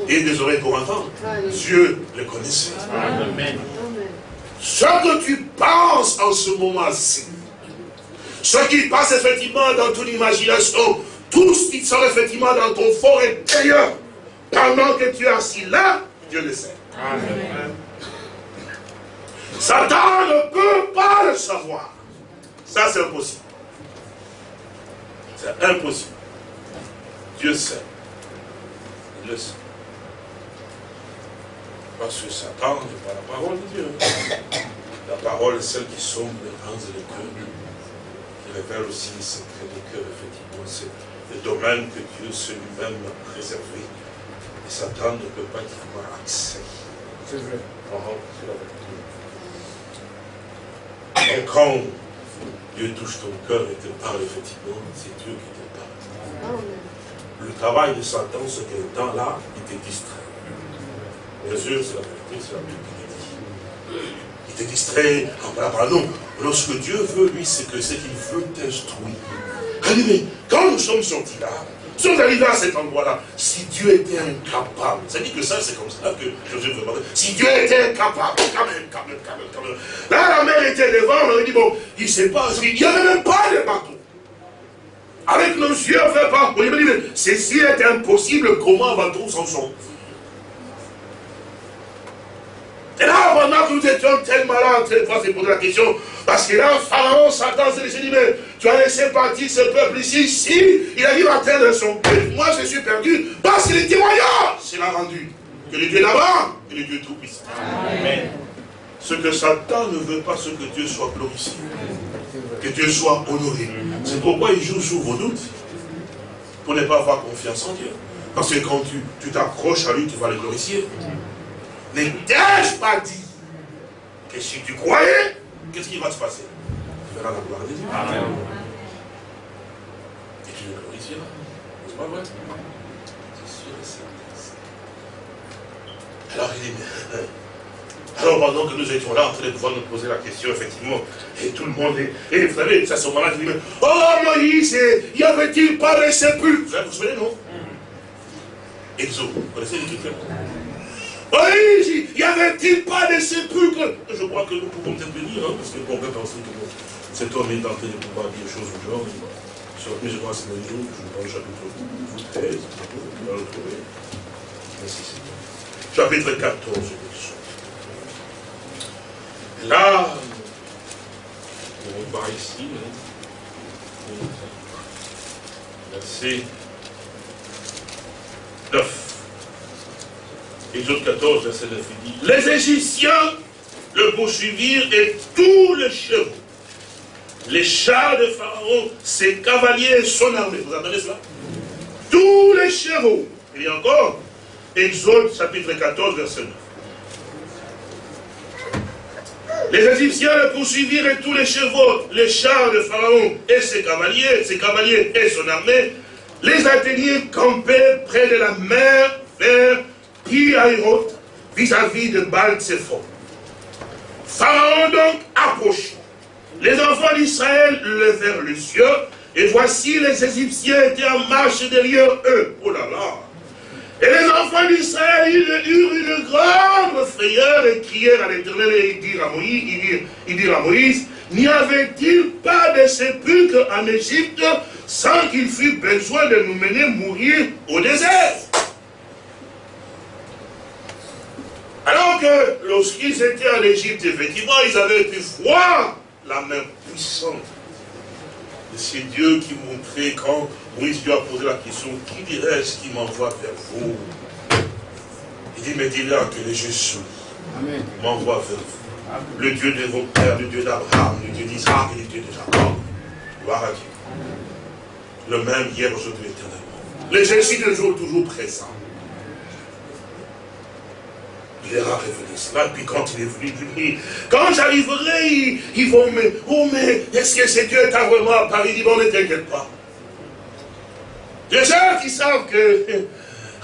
et des oreilles pour entendre. Dieu le connaissait. Amen. Ce que tu penses en ce moment-ci, ce qui passe effectivement dans ton imagination, tout ce qui sort effectivement dans ton fort intérieur, pendant que tu es assis là, Dieu le sait. Amen. Satan ne peut pas le savoir. Ça, c'est impossible. C'est impossible. Dieu sait. Il le sait. Parce que Satan n'est pas la parole de Dieu. La parole est celle qui sombre les reins et les cœurs, qui révèle aussi les secrets des cœurs, effectivement. C'est le domaine que Dieu se lui-même a réservé. Et Satan ne peut pas y avoir accès. C'est vrai. Et quand Dieu touche ton cœur et te parle, effectivement, c'est Dieu qui te parle. Le travail de Satan, ce qu'un temps là, il te distrait. Bien sûr, c'est la vérité, c'est la Bible qui dit. Il te distrait en parlant. Non, lorsque Dieu veut, lui, c'est que c'est qu'il veut t'instruire. Allez, mais quand nous sommes sortis là, nous sommes arrivés à cet endroit-là. Si Dieu était incapable, ça dit que ça, c'est comme ça que Joseph veut parler. Si Dieu était incapable, quand même, quand même, quand même, quand même. Là, la mer était devant, on aurait dit, bon, il ne sait pas, il n'y avait même pas de bateau. Avec nos yeux, on fait pas. Me dit, mais ceci est impossible, comment va-t-on s'en sortir Et là, pendant que nous étions tellement là en train de se poser la question, parce que là, Pharaon, Satan s'est dit, mais tu as laissé partir ce peuple ici, si il arrive à atteindre son but, moi je suis perdu, parce que les témoignages, c'est l'a rendu. Que le Dieu d'abord et le Dieu tout-puissant. Amen. Ce que Satan ne veut pas, ce que Dieu soit glorifié. Que Dieu soit honoré. C'est pourquoi il joue sur vos doutes. Pour ne pas avoir confiance en Dieu. Parce que quand tu t'accroches à lui, tu vas le glorifier. Mais t'ai-je pas dit que si tu croyais, qu'est-ce qui va se passer? Tu verras la gloire de Dieu. Amen. Et tu le glorifieras. C'est pas vrai? C'est sûr et certain. Alors il dit, alors pendant que nous étions là en train de pouvoir nous poser la question, effectivement, et tout le monde est, et vous savez, à ce moment-là dit, oh Moïse, y avait-il pas de sépulcre Vous vous souvenez, non? Exo, vous connaissez l'écriture oui, y avait-il pas de sépulcre Je crois que nous pouvons peut-être venir, hein, parce qu'on peut penser que cet homme est en train de pouvoir dire des choses au genre. Mais je crois que c'est le jour, je prends le chapitre 13, on va le trouver. Merci, Chapitre 14, Là, on va ici, hein. verset 9. Exode 14, verset 9, il dit, les Égyptiens le poursuivirent et tous les chevaux, les chars de Pharaon, ses cavaliers et son armée. Vous entendez cela? Tous les chevaux. A encore Exode chapitre 14, verset 9. Les Égyptiens le poursuivirent et tous les chevaux, les chars de Pharaon et ses cavaliers, ses cavaliers et son armée, les atteignirent campés près de la mer vers Vis-à-vis de baal Pharaon donc approche. Les enfants d'Israël levèrent les cieux, et voici les Égyptiens étaient en marche derrière eux. Oh là là Et les enfants d'Israël eurent une grande frayeur et crièrent à l'éternel et ils dirent à Moïse, dirent, à Moïse, n'y avait-il pas de sépulcre en Égypte sans qu'il fût besoin de nous mener mourir au désert? Alors que lorsqu'ils étaient en Égypte, effectivement, ils avaient pu voir la main puissante c'est Dieu qui montrait quand Moïse lui a posé la question, qui dirait-ce qui m'envoie vers vous? Il dit, mais dis-leur que le Jésus m'envoie vers vous. Le Dieu de vos pères, le Dieu d'Abraham, le Dieu d'Isaac et le Dieu de Jacob. Gloire à Dieu. Le même hier, aujourd'hui, éternellement. Le Jésus de jour toujours présent il a révélé cela. Puis quand il est venu, il dit, quand j'arriverai, ils, vont me... Oh mais, est-ce que c'est Dieu t'a vraiment apparu? Il dit, bon, ne t'inquiète pas. Les gens qui savent que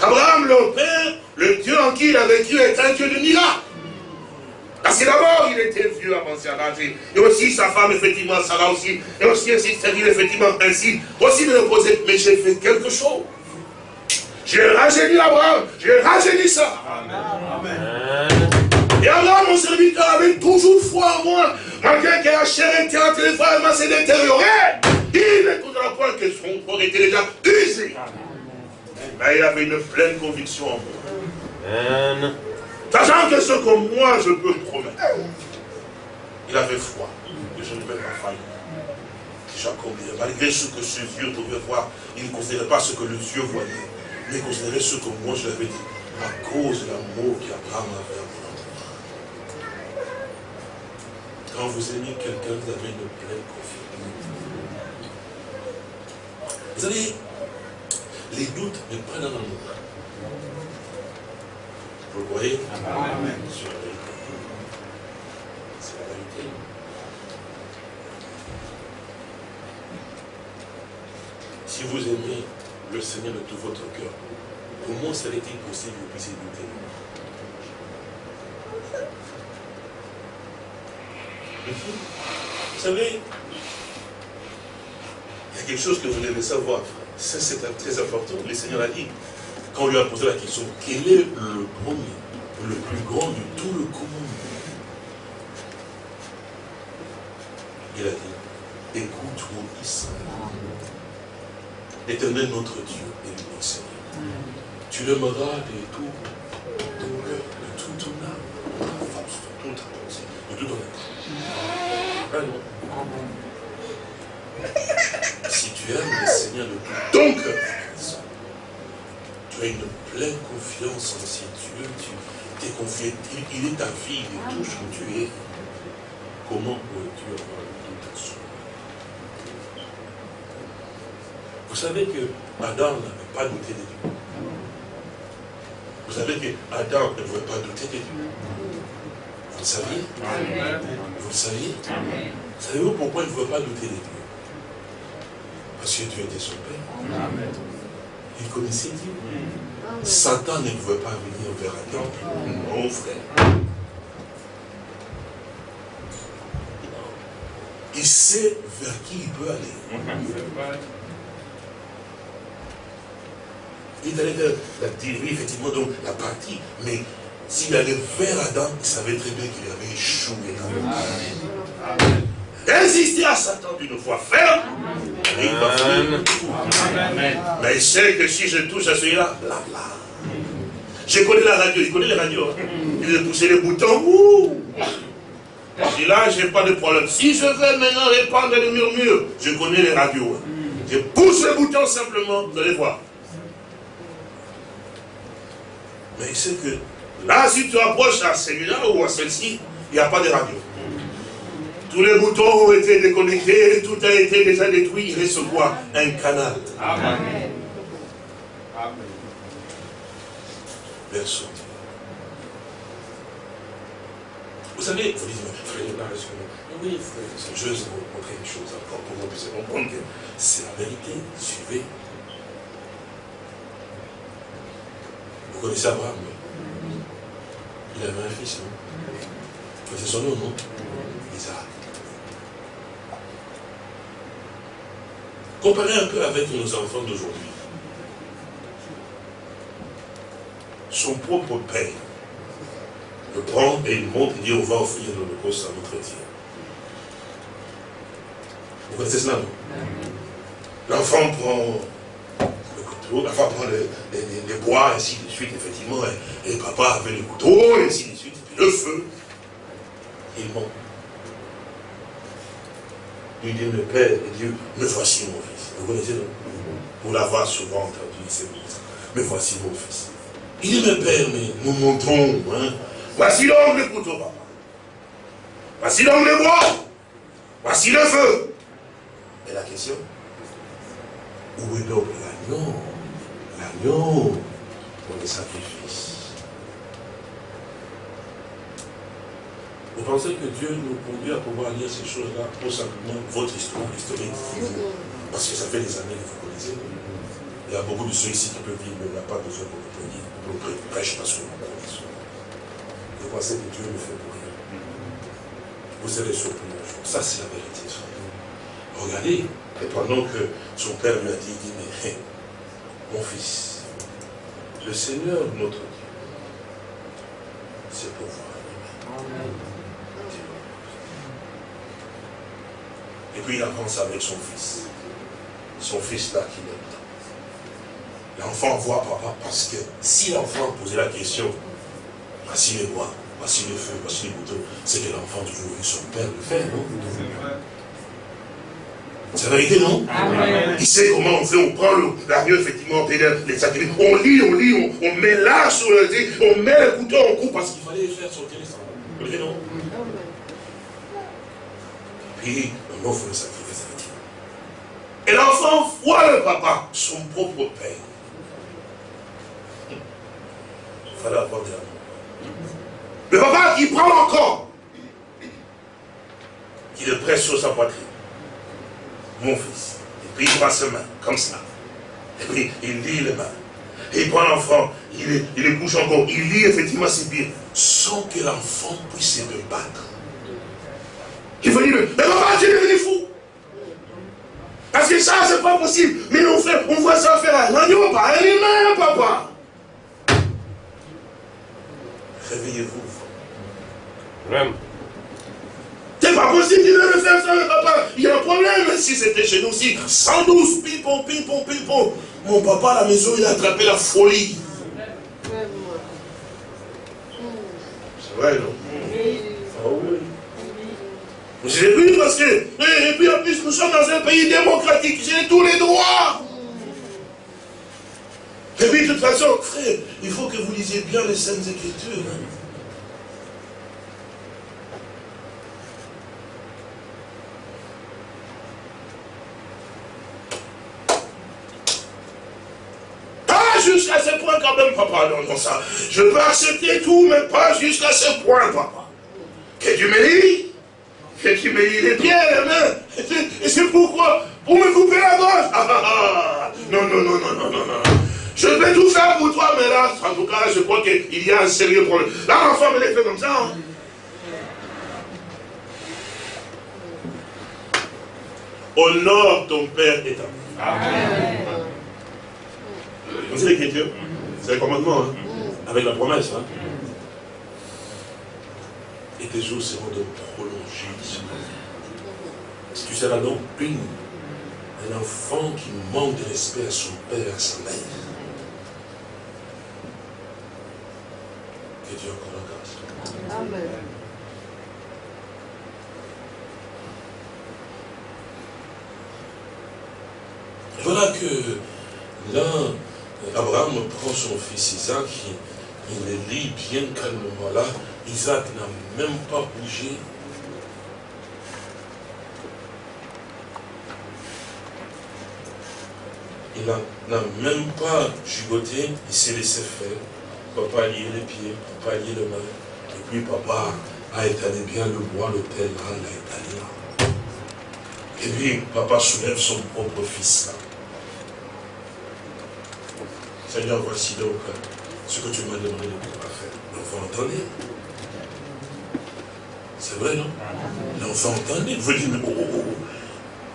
Abraham, leur père, le Dieu en qui il a vécu est un Dieu de miracles. Parce que d'abord, il était vieux, avancé à l'âge. Et aussi sa femme, effectivement, Sarah aussi. Et aussi ainsi, c'est-à-dire, effectivement, ainsi. Aussi me poser, mais j'ai fait quelque chose. J'ai rajeuni Abraham, j'ai rajeuni ça. Amen. Et alors mon serviteur avait toujours foi en moi, malgré que la chair était en train de s'est détériorée. Il n'écoutera point que son corps était déjà usé. Mais il avait une pleine conviction en moi. Sachant que ce que moi je peux promettre, il avait foi que je ne vais pas faillir. combien Malgré ce que ses yeux pouvaient voir, il ne considérait pas ce que le Dieu voyait, mais il considérait ce que moi je l'avais dit, à cause de l'amour qu'Abraham avait à mon Quand vous aimez quelqu'un, vous avez une pleine confiance. Vous savez, les doutes ne prennent dans nous. Vous le voyez Amen. C'est la vérité. Si vous aimez le Seigneur de tout votre cœur, comment serait-il possible que vous puissiez douter? Vous savez, il y a quelque chose que vous devez savoir. Ça, c'est très important. Le Seigneur a dit, quand on lui a posé la question, quel est le premier, le plus grand de tout le commandement? Il a dit, écoute, mon fils, l'éternel notre Dieu et l'unique Seigneur. Tu l'aimeras de tout ton cœur, de toute ton âme, de ta force, de toute ta pensée, de tout ton être. Amen. Si tu aimes le Seigneur de tout ton cœur, tu as une pleine confiance en ce Dieu, tu t'es confié, il est ta vie, il est tout ce que tu es. Comment pourrais-tu avoir le doute à soi Vous savez que Adam n'avait pas douté de Dieu. Vous savez que Adam ne pouvait pas douter de Dieu. Vous le saviez? Vous le saviez? Savez-vous pourquoi il ne pouvait pas douter de Dieu? Parce que Dieu était son Père. Il connaissait Dieu. Satan ne pouvait pas venir vers Adam. Non, frère. Il sait vers qui il peut aller. Il allait vers la théorie, effectivement, donc la partie. Mais s'il allait vers Adam, il savait très bien qu'il avait échoué. Amen. Résister à Satan d'une fois ferme, il va Mais il sait que si je touche à celui-là, là, là. Je connais la radio, il connaît les radios. Hein. Il a poussé les boutons, ouh. Et là, je n'ai pas de problème. Si je veux maintenant répandre les murmures, je connais les radios. Hein. Je pousse les boutons simplement, vous allez voir. Mais il sait que là, si tu approches à celui-là ou à celle-ci, il n'y a pas de radio. Tous les boutons ont été déconnectés, tout a été déjà détruit. Il reste quoi Un canal. Amen. Amen. Vous savez, vous dites, frère, oui, frère, je vais vous montrer une chose encore pour que vous puissiez comprendre que c'est la vérité. Suivez Vous connaissez Abraham Il avait un fils, non C'est son nom, non? Isaac. Comparez un peu avec nos enfants d'aujourd'hui. Son propre père le prend et il monte et dit on va offrir l'holocauste à notre Dieu. Vous connaissez cela, non? L'enfant prend la femme prend les, bois, ainsi de suite, effectivement, et, papa avait le couteau, et ainsi de suite, et puis le feu, il monte. Il dit, le Père et Dieu, me voici mon fils. Vous connaissez, non? Pour l'avoir souvent entendu, c'est bon. Me voici mon fils. Il dit, mais Père, mais nous montrons, hein. Voici donc le couteau, papa. Voici donc le bois. Voici le feu. Et la question Où est donc l'agneau l'agneau pour les sacrifices. Vous pensez que Dieu nous conduit à pouvoir lire ces choses-là pour simplement votre histoire historique? Parce que ça fait des années que vous connaissez. Il y a beaucoup de ceux ici qui peuvent dire, mais il n'y a pas besoin qu'on le dise, qu'on prêche parce. Vous pensez que Dieu le fait pour rien? Vous serez surpris. Ça, c'est la vérité. Regardez, et pendant que son père lui a dit, il dit, mais mon fils, le Seigneur notre Dieu, c'est pour vous. Et puis il avance avec son fils. Son fils là qui l'aime. L'enfant voit papa parce que si l'enfant posait la question, voici les bois, voici le feu, voici les boutons, c'est que l'enfant toujours vu son père le faire, non? C'est la vérité, non Il sait comment on fait, on prend l'agneau, effectivement, on les sacrifices, on lit, on lit, on, met là sur le on met le couteau, on coupe parce qu'il fallait faire sortir les sangs. Non Et puis, on offre le sacrifice, effectivement. Et l'enfant voit le papa, son propre père. Il fallait avoir de l'amour. Le papa qui prend encore, qui le presse sur sa poitrine mon fils. Et puis il prend ses mains, comme ça. Et puis il lit les mains. Et il prend l'enfant, il, il le couche encore, il lit effectivement ses pieds, sans que l'enfant puisse se battre. Il faut dire, mais papa, tu es devenu fou. Parce que ça, c'est pas possible. Mais on, fait, on voit ça faire un agneau, pas un humain, papa. Réveillez-vous. Vraiment. C'est pas possible de le faire ça, papa. Il y a un problème. Si c'était chez nous aussi, 112, pipon, pipon, pipon. Mon papa à la maison, il a attrapé la folie. C'est vrai, non? Ah oui. J'ai vu parce que, et puis en plus, nous sommes dans un pays démocratique, j'ai tous les droits. Et puis, de toute façon, frère, il faut que vous lisiez bien les Saintes Écritures. Hein. Jusqu'à ce point quand même, papa, non, ça. Je peux accepter tout, mais pas jusqu'à ce point, papa. Que tu me lis, que tu me lis les pieds, les mains. Et c'est pourquoi Pour me couper la gorge. Ah, ah, ah. Non, non, non, non, non, non, non. Je vais tout faire pour toi, mais là, en tout cas, je crois qu'il y a un sérieux problème. Là, l'enfant me l'a fait comme ça. Hein. Honore ton père et ta mère. Amen. C'est l'écriture. C'est le commandement, hein. avec la promesse. Hein. Et tes jours seront de prolonger. Tu seras donc une, un enfant qui manque de respect à son père à sa mère. Que Dieu encore la grâce. Amen. Voilà que l'un Abraham prend son fils Isaac, il, le lit bien calmement là. Isaac n'a même pas bougé. Il n'a même pas gigoté, il s'est laissé faire. Papa a lié les pieds, papa a lié les mains. Et puis papa a étalé bien le bois, l'autel là, il a étalé là. Et puis papa soulève son propre fils là. Seigneur, voici donc ce que tu m'as demandé de pouvoir faire. L'enfant entendait. C'est vrai, non? L'enfant entendait. Vous dire, mais oh, oh, oh, oh.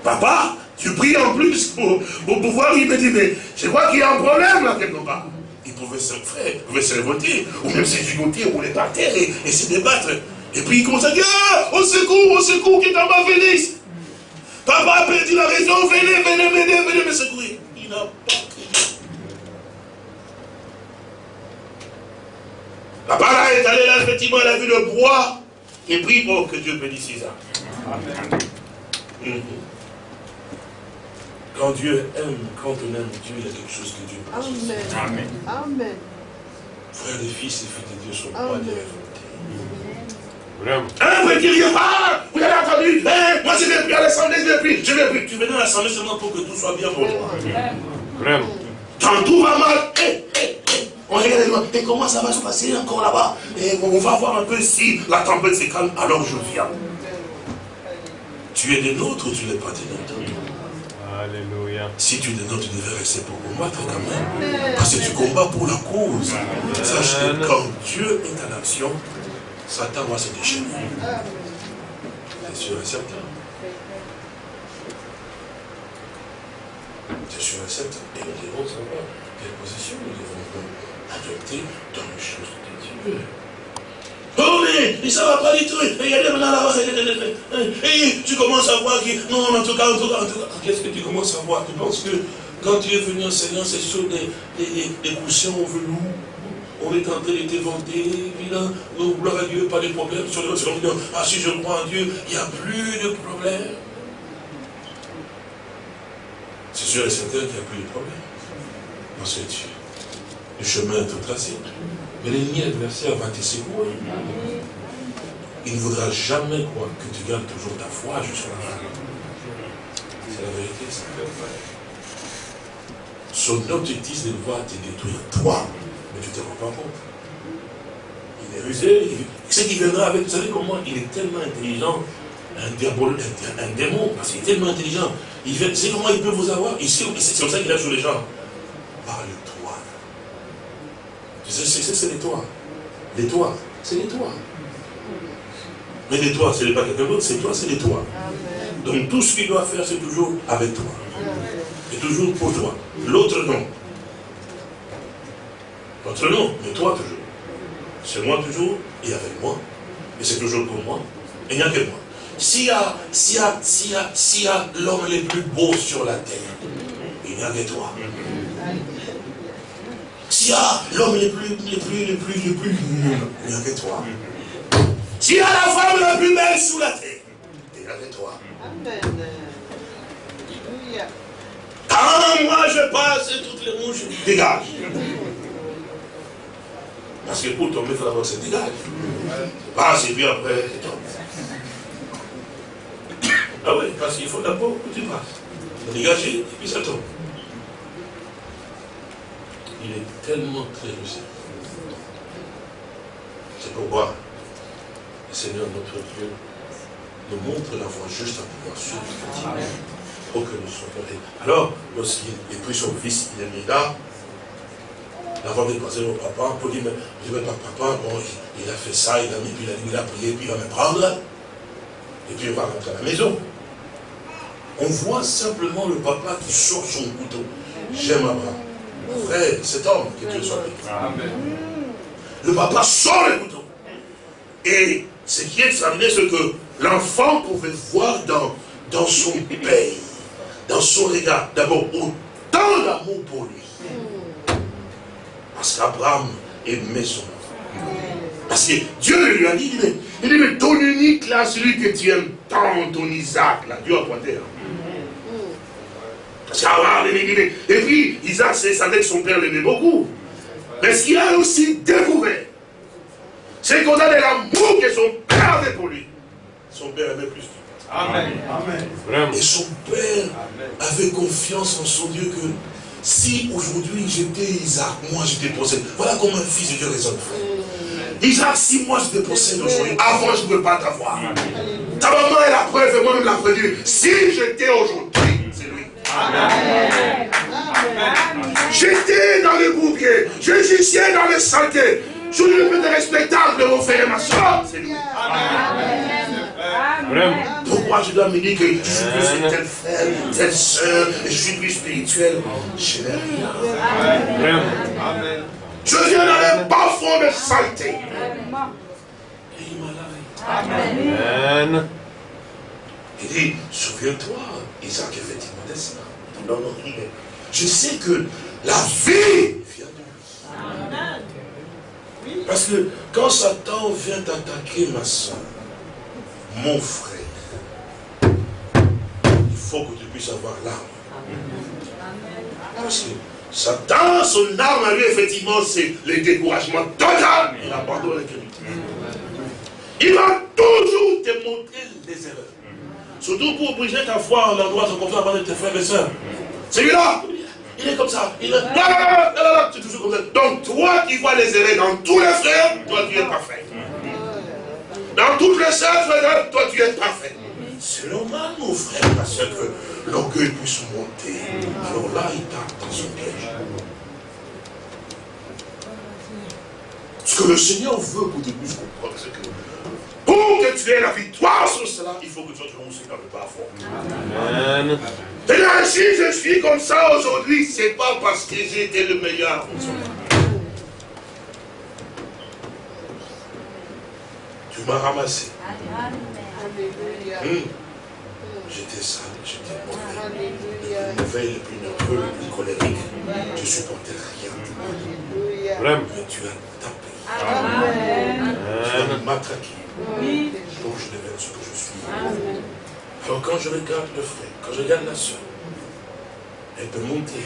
Papa, tu pries en plus pour, pouvoir, il me dit, mais je vois qu'il y a un problème là quelque part. Il pouvait se faire, il pouvait se révolter, ou même se gigoter, rouler par terre et, se débattre. Et puis il commence à dire, ah, au secours, au secours, qui est en bas, Félix. Papa a perdu la raison, venez, venez, venez, venez me secourir. Il n'a pas Papa là est allé là, effectivement, il a vu le bois et prie pour que Dieu bénisse Isaac. Amen. Quand Dieu aime, quand on aime Dieu, il y a quelque chose que Dieu Amen. Amen. Amen. Frères et fils et filles de Dieu sont pas des révoltés. Vraiment. Un peut dire, ah, vous avez entendu, hein, moi je ne vais plus à l'assemblée, je ne vais plus, je ne vais plus. Tu venais à l'assemblée seulement pour que tout soit bien pour toi. Vraiment. Quand tout va mal, hé, hé, hé. On regarde et comment ça va se passer encore là-bas? Et on va voir un peu si la tempête se calme, alors je viens. Tu es des nôtres ou tu n'es pas des nôtres? Alléluia. Si tu es des nôtres, tu devrais rester pour combattre quand même. Parce que tu combats pour la cause. Sache que quand Dieu est en action, Satan va se déchaîner. C'est sûr et certain. C'est sûr et certain. Et nous devons savoir quelle position nous devons prendre adopté dans les choses de Dieu. Oh mais, ça va pas du tout. Regardez maintenant là-bas. Et tu commences à voir que, non, en tout cas, en tout cas, en tout cas, qu'est-ce que tu commences à voir? Tu penses que quand tu es venu en Seigneur, c'est sur des, des, des coussins en velours? On est en train de t'éventer, puis là, gloire à Dieu, pas de problème. Ah, si je crois en Dieu, il n'y a plus de problème. sûr et certain qu'il n'y a plus de problème. Parce tu, le chemin est tout tracé. Mais l'ennemi adversaire va te secouer. Il ne voudra jamais croire que tu gardes toujours ta foi jusqu'à la fin. C'est la vérité, ça. Son objectif, c'est de voir te détruire toi. Mais tu ne te rends pas compte. Il est rusé. Ce qui viendra avec, vous savez comment il est tellement intelligent, un, diabolo, un, démon, parce qu'il est tellement intelligent. Il c'est comment il peut vous avoir? C'est comme ça qu'il a sur les gens. C'est les toits Les toits, c'est les toits. Mais les toits, ce n'est pas quelqu'un d'autre, c'est toi, c'est les toits. Donc tout ce qu'il doit faire, c'est toujours avec toi. Et toujours pour toi. L'autre non. L'autre non, mais toi toujours. C'est moi toujours et avec moi. Et c'est toujours pour moi. Et il n'y a que moi. S'il y a, s'il y a, s'il y a, a l'homme le plus beau sur la terre, il n'y a que toi. S'il y a l'homme le plus, le plus, le plus, le plus, il n'y que toi. S'il y a la femme la plus belle sur la terre, il n'y a que toi. Amen. Quand moi je passe, toutes les rouges dégage. Parce que pour tomber, il faut d'abord que ça dégage. Passe et puis après, Ah oui, parce qu'il faut d'abord que tu passes. Dégager et puis ça tombe. Il est tellement très lucide. C'est pourquoi le Seigneur, notre Dieu, nous montre la voie juste à pouvoir suivre. Pour que nous soyons Alors, lorsqu'il pris son fils, il est mis là, de passer au papa, pour dire, mais je vais pas papa, bon, il, a fait ça, il a mis, puis il a, il a prié, puis il va me prendre, et puis il va rentrer à la maison. On voit simplement le papa qui sort son couteau. J'aime Abraham. Frère, cet homme, que Dieu soit béni. Le papa sort le couteau. Et ce qui est examiné, c'est que l'enfant pouvait voir dans, dans son pays, dans son regard, d'abord autant d'amour pour lui parce qu'Abraham aimait son enfant. Parce que Dieu lui a dit, il dit, mais ton unique là, celui que tu aimes tant, ton Isaac, là, Dieu a pointé. Hein. Parce qu'Abraham aimait, et puis Isaac, c'est savait que son père l'aimait beaucoup. Mais ce qu'il a aussi découvert, c'est qu'on a de l'amour que son père avait pour lui. Son père aimait plus. Amen. Amen. Et son père avait confiance en son Dieu que si aujourd'hui j'étais Isaac, moi j'étais possède. Voilà comment un fils de Dieu raisonne. Isaac, si moi j'étais possède aujourd'hui, avant je ne peux pas t'avoir. Ta maman est la preuve et moi-même la preuve. Si j'étais aujourd'hui, J'étais dans le bouquet, je gisais dans le saleté. Je ne peux être respectable de mon frère et ma soeur, c'est lui. Pourquoi je dois me dire que je suis plus tel frère, telle soeur, et je suis plus spirituel? Je n'ai rien. Je viens dans le bas fond de saleté. Et il m'a lavé. Amen. Il dit, souviens-toi, Isaac, effectivement, non, je sais que la vie vient de lui. Parce que quand Satan vient attaquer ma soeur, mon frère, il faut que tu puisses avoir l'arme. Parce que Satan, son arme à lui, effectivement, c'est le découragement total et l'abandon de Il va toujours te montrer les erreurs. Surtout pour briser ta foi en endroit de confiance de tes frères et sœurs. Celui-là, il est comme ça. Il est... Non, non, toujours comme ça. Donc toi qui vois les erreurs dans tous les frères, toi tu es parfait. Dans toutes les sœurs, toi tu es parfait. C'est normal, mon frère, parce que l'orgueil puisse monter. Alors là, il tape dans son piège. Ce que le Seigneur veut pour que tu puisses comprendre, c'est que pour que tu aies la victoire sur cela, il faut que tu sois aussi dans le bas Amen. Et là, si je suis comme ça aujourd'hui, ce n'est pas parce que j'ai été le meilleur. Tu m'as ramassé. Hmm. J'étais sale, j'étais mauvais. Le plus mauvais, le plus nerveux, le plus colérique. Je supportais rien. Mais tu as tapé. Amen. Tu as matraqué. Donc je deviens ce que je suis. Alors quand je regarde le frère, quand je regarde la soeur, Elle peut monter,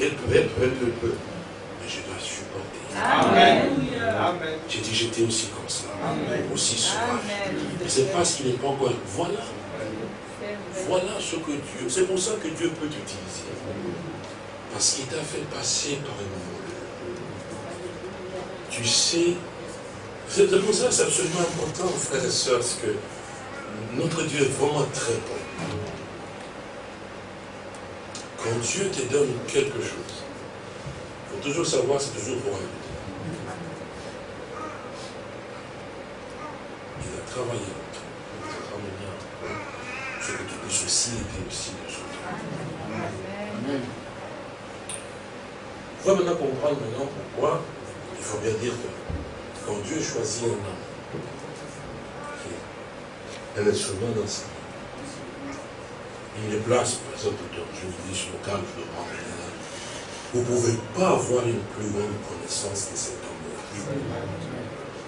elle peut elle peut, elle peut, elle peut. Mais je dois supporter. Amen. J'ai dit, j'étais aussi comme ça. Aussi souvent. Mais c'est parce qu'il n'est pas encore. Voilà. Voilà ce que Dieu. C'est pour ça que Dieu peut t'utiliser. Parce qu'il t'a fait passer par un moment. Tu sais. C'est pour ça que c'est absolument important, frères et sœurs, parce que notre Dieu est vraiment très bon. Quand Dieu te donne quelque chose, il faut toujours savoir, c'est toujours pour un but. Il a travaillé ramener ce que tu puisses aussi aider aussi les autres. Amen. On va maintenant comprendre maintenant pourquoi il faut bien dire que quand Dieu choisit un homme, un instrument dans sa vie, il les place, par exemple, je vous dis sur le cadre, je le prends Vous ne pouvez pas avoir une plus grande connaissance que cet homme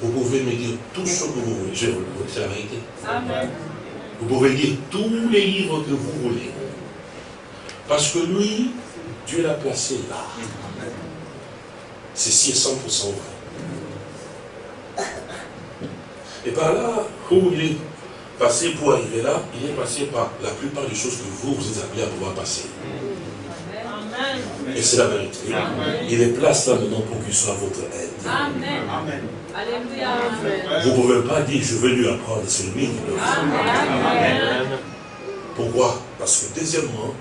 Vous pouvez me dire tout ce que vous voulez. Je vous le c'est la vérité. Vous pouvez lire tous les livres que vous voulez. Parce que lui, Dieu l'a placé là. Ceci est 100% vrai. Et par là où il est passé pour arriver là, il est passé par la plupart des choses que vous, vous êtes appelés à pouvoir passer. Et c'est la vérité. Il est place là maintenant pour qu'il soit votre aide. Amen. Vous ne pouvez pas dire, je vais lui apprendre, c'est lui qui Amen. Pourquoi? Parce que deuxièmement,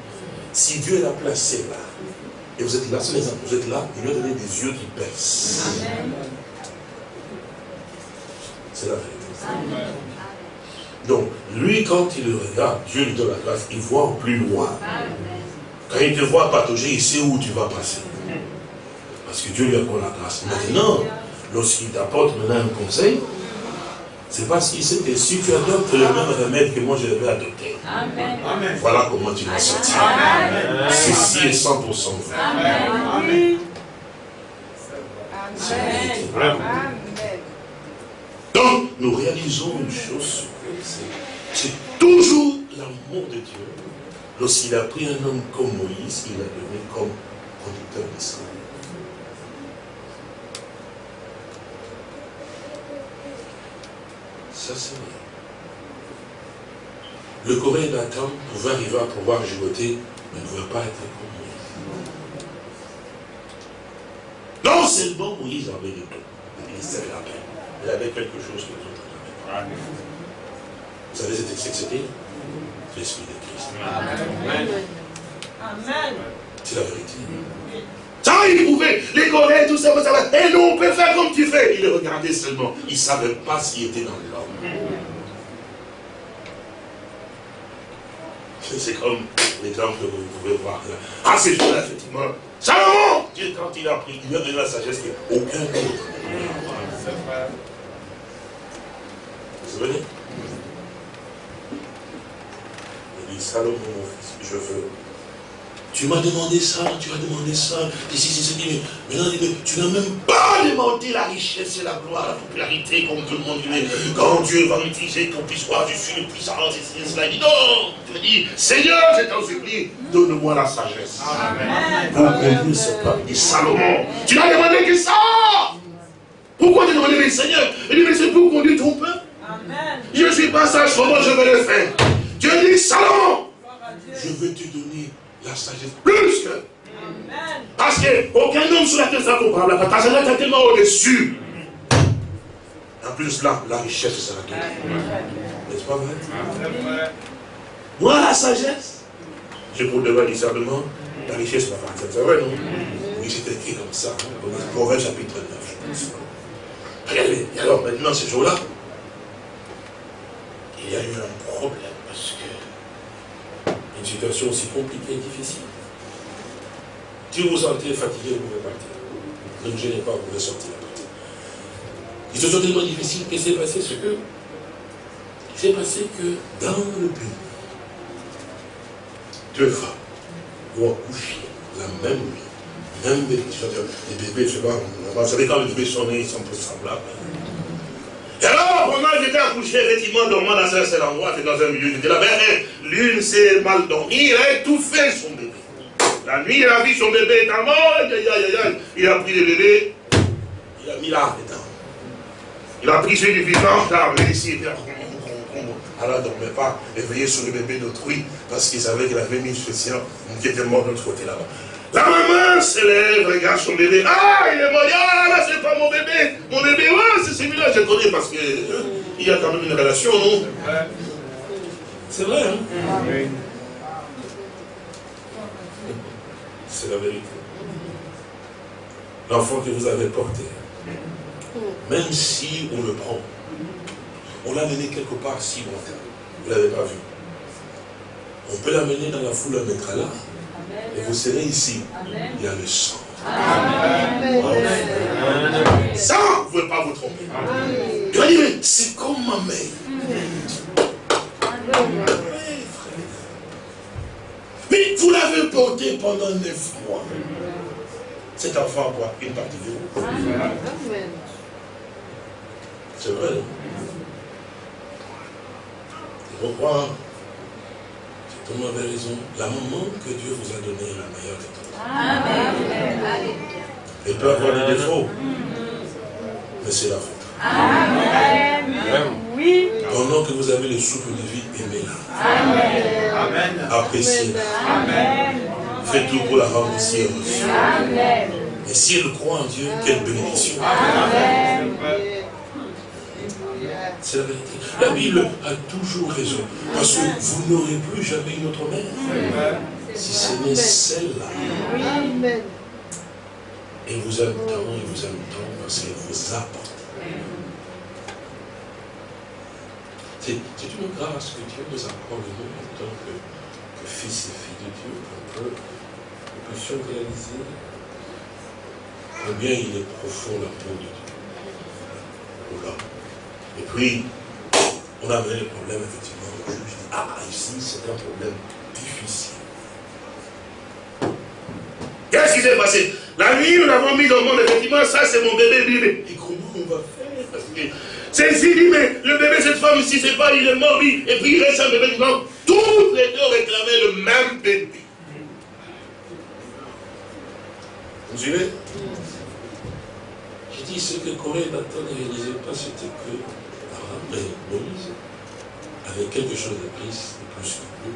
si Dieu l'a placé là, et vous êtes là, l'exemple, vous êtes là, il lui a donné des yeux qui percent. C'est la vérité. Donc, lui, quand il regarde, Dieu lui donne la grâce, il voit plus loin. Quand il te voit patauger, il sait où tu vas passer. Parce que Dieu lui apporte la grâce. Maintenant, lorsqu'il t'apporte maintenant un conseil, c'est parce qu'il sait que si tu adoptes le même remède que moi je vais adopter, Amen. voilà comment tu vas sortir. Ceci est 100% vrai. Amen. Amen. Donc, nous réalisons une chose, c'est toujours l'amour de Dieu. Lorsqu'il a pris un homme comme Moïse, il l'a donné comme conducteur d'Israël. Ça, c'est vrai. Le Coréen Nathan pouvait arriver à pouvoir gigoter, mais ne pouvait pas être comme Moïse. Non seulement Moïse avait le don, le ministère de la paix. Il avait quelque chose que les autres n'avaient pas. Vous savez ce que c'était L'Esprit de Christ. Amen. Amen. C'est la vérité. Ça, il pouvait les connaître, tout ça. Et nous, on peut faire comme tu fais. Il le regardait seulement. Il ne savait pas qui était dans l'homme. C'est comme l'exemple que vous pouvez voir. Ah, c'est juste effectivement. Salomon Dieu, quand il a pris, il a donné la sagesse qu'aucun autre. Vous vous souvenez? Il dit, Salomon, mon fils, je veux. Tu m'as demandé ça, tu as demandé ça, c'est maintenant, tu n'as même pas demandé la richesse et la gloire, la popularité, comme tout le monde dit. Quand Dieu va m'utiliser qu'on puisse voir, je suis le puissant, et cela. Il dit non, tu dis, Seigneur, je t'en supplie, donne-moi la sagesse. Amen. Pour conduire ce peuple. Dit, Salomon, tu n'as demandé que ça. Pourquoi tu demandé, mais Seigneur Il dit, mais c'est pour conduire ton peuple. Je ne suis pas sage, comment je vais le faire? Dieu dit, Salomon, je vais te donner la sagesse plus que. Parce qu'aucun homme sur la terre sera comparable à ta sagesse est tellement au-dessus. En plus, là, la richesse sera donnée. N'est-ce pas vrai? Moi, la sagesse, j'ai pour devoir discernement, la richesse faire. C'est vrai, non? Oui, c'est écrit comme ça, hein, Proverbe chapitre 9, je pense. Regardez, et alors maintenant, ce jour-là, il y a eu un problème une situation aussi compliquée et difficile. Si vous vous sentez fatigué, vous pouvez partir. Ne gênez pas, vous pouvez sortir partir. Une situation tellement difficile, qu'est-ce qui s'est passé Ce que il s'est passé que dans le pays, deux femmes vont accoucher la même nuit, même bébé. Les bébés, je sais pas, vous savez quand les bébés sont nés, ils sont semblables. Et alors, pendant que j'étais accouché, effectivement, dormant dans un seul endroit, dans un milieu, j'étais là, l'une s'est mal dormie, elle a étouffé son bébé. La nuit, il a vu son bébé étant mort, il a pris le bébé, il a mis là dedans. Il a pris celui du vivant, il a ici, alors il ne dormait pas, éveillé sur le bébé d'autrui, parce qu'il savait qu'il avait mis une spéciale qui était mort de l'autre côté là-bas. La maman se lève, regarde son bébé. Ah, il est mort. Ah, là, c'est pas mon bébé. Mon bébé, ouais, c'est celui-là, je connais parce qu'il hein, y a quand même une relation, non? C'est vrai, hein? C'est la vérité. L'enfant que vous avez porté, même si on le prend, on l'a mené quelque part si longtemps, vous ne l'avez pas vu. On peut l'amener dans la foule, le mettre là, et vous serez ici. Il y a le sang. Ça, vous ne pouvez pas vous tromper. c'est comme ma mère. Mais vous l'avez porté pendant neuf mois. Cet enfant a quoi? Une partie de vous. C'est vrai. Je crois vous avez raison. La maman que Dieu vous a donnée est la meilleure de toutes. Amen. Elle peut avoir des défauts. Mais c'est la vôtre. Amen. Oui. Pendant que vous avez le souffle de vie, aimez-la. Amen. Appréciez-la. Amen. Faites tout pour la rendre si heureuse. Amen. Et si elle croit en Dieu, quelle bénédiction. Amen. C'est la vérité. La Bible a toujours raison. Parce que vous n'aurez plus jamais une autre mère. Si ce n'est celle-là. Et vous aime tant, et vous aime tant parce qu'elle vous apporte. C'est une grâce que Dieu nous accorde, nous, en tant que, fils et filles de Dieu, pour que nous puissions réaliser combien il est profond l'amour de Dieu Et puis, on a amené le problème, effectivement, Je dis, ah, ici, c'est un problème difficile. Qu'est-ce qui s'est passé? La nuit, nous l'avons mis au monde, effectivement, ça c'est mon bébé, bébé. Et comment on va faire? Parce dit, mais le bébé, cette femme ici, c'est pas, il est mort, oui. Et puis il reste un bébé, non. Toutes les deux réclamaient le même bébé. Vous suivez? J'ai dit, ce que Corée Nathan ne réalisait pas, c'était que mais Moïse avait quelque chose de plus, de plus que nous.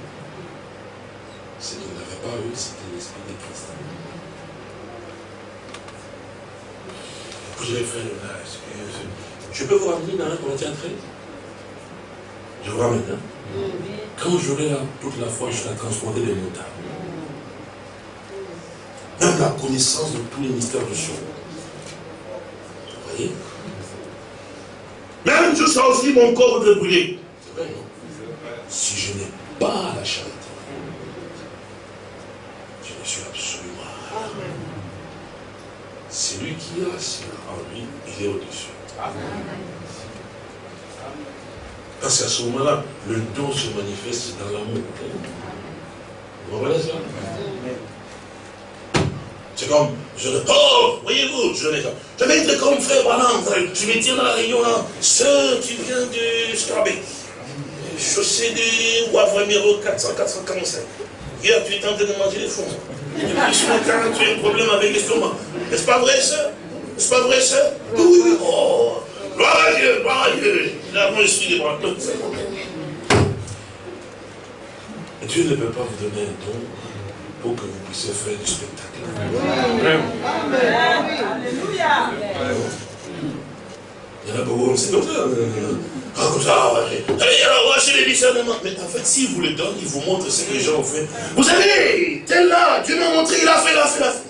Ce qu'il n'avait pas eu, c'était l'esprit de Christ. Vous le là, je peux vous ramener dans 1 Corinthiens 13 Je vous ramène, hein Quand j'aurai toute la foi je vais transporter des montagnes. Même la connaissance de tous les mystères du jour. Vous voyez je sens aussi mon corps de brûler. Si je n'ai pas la charité, je ne suis absolument rien. Celui qui a en lui, il est au-dessus. Parce qu'à ce moment-là, le don se manifeste dans l'amour. Vous comprenez ça? C'est comme, je le oh, voyez-vous, je, je vais être comme frère Branham, je vais dire dans la réunion là, sœur, tu viens de Strabé, chaussée de Wavre numéro 400, 445. Hier, tu es en train de manger les fonds. Depuis ce matin, tu as un problème avec l'estomac. N'est-ce pas vrai, sœur? N'est-ce pas vrai, sœur? Oui, oui, oh, gloire à Dieu, gloire à Dieu. Là, moi, je suis des bras. Dieu ne peut pas vous donner un don pour que vous puissiez faire du spectacle. Alléluia. Il y en a beaucoup, c'est comme ça. Ah, comme ça. Mais en fait, s'il vous le donne, il vous montre ce que les gens ont fait. Vous savez, tel là, Dieu m'a montré, il a fait, il a fait, il a fait.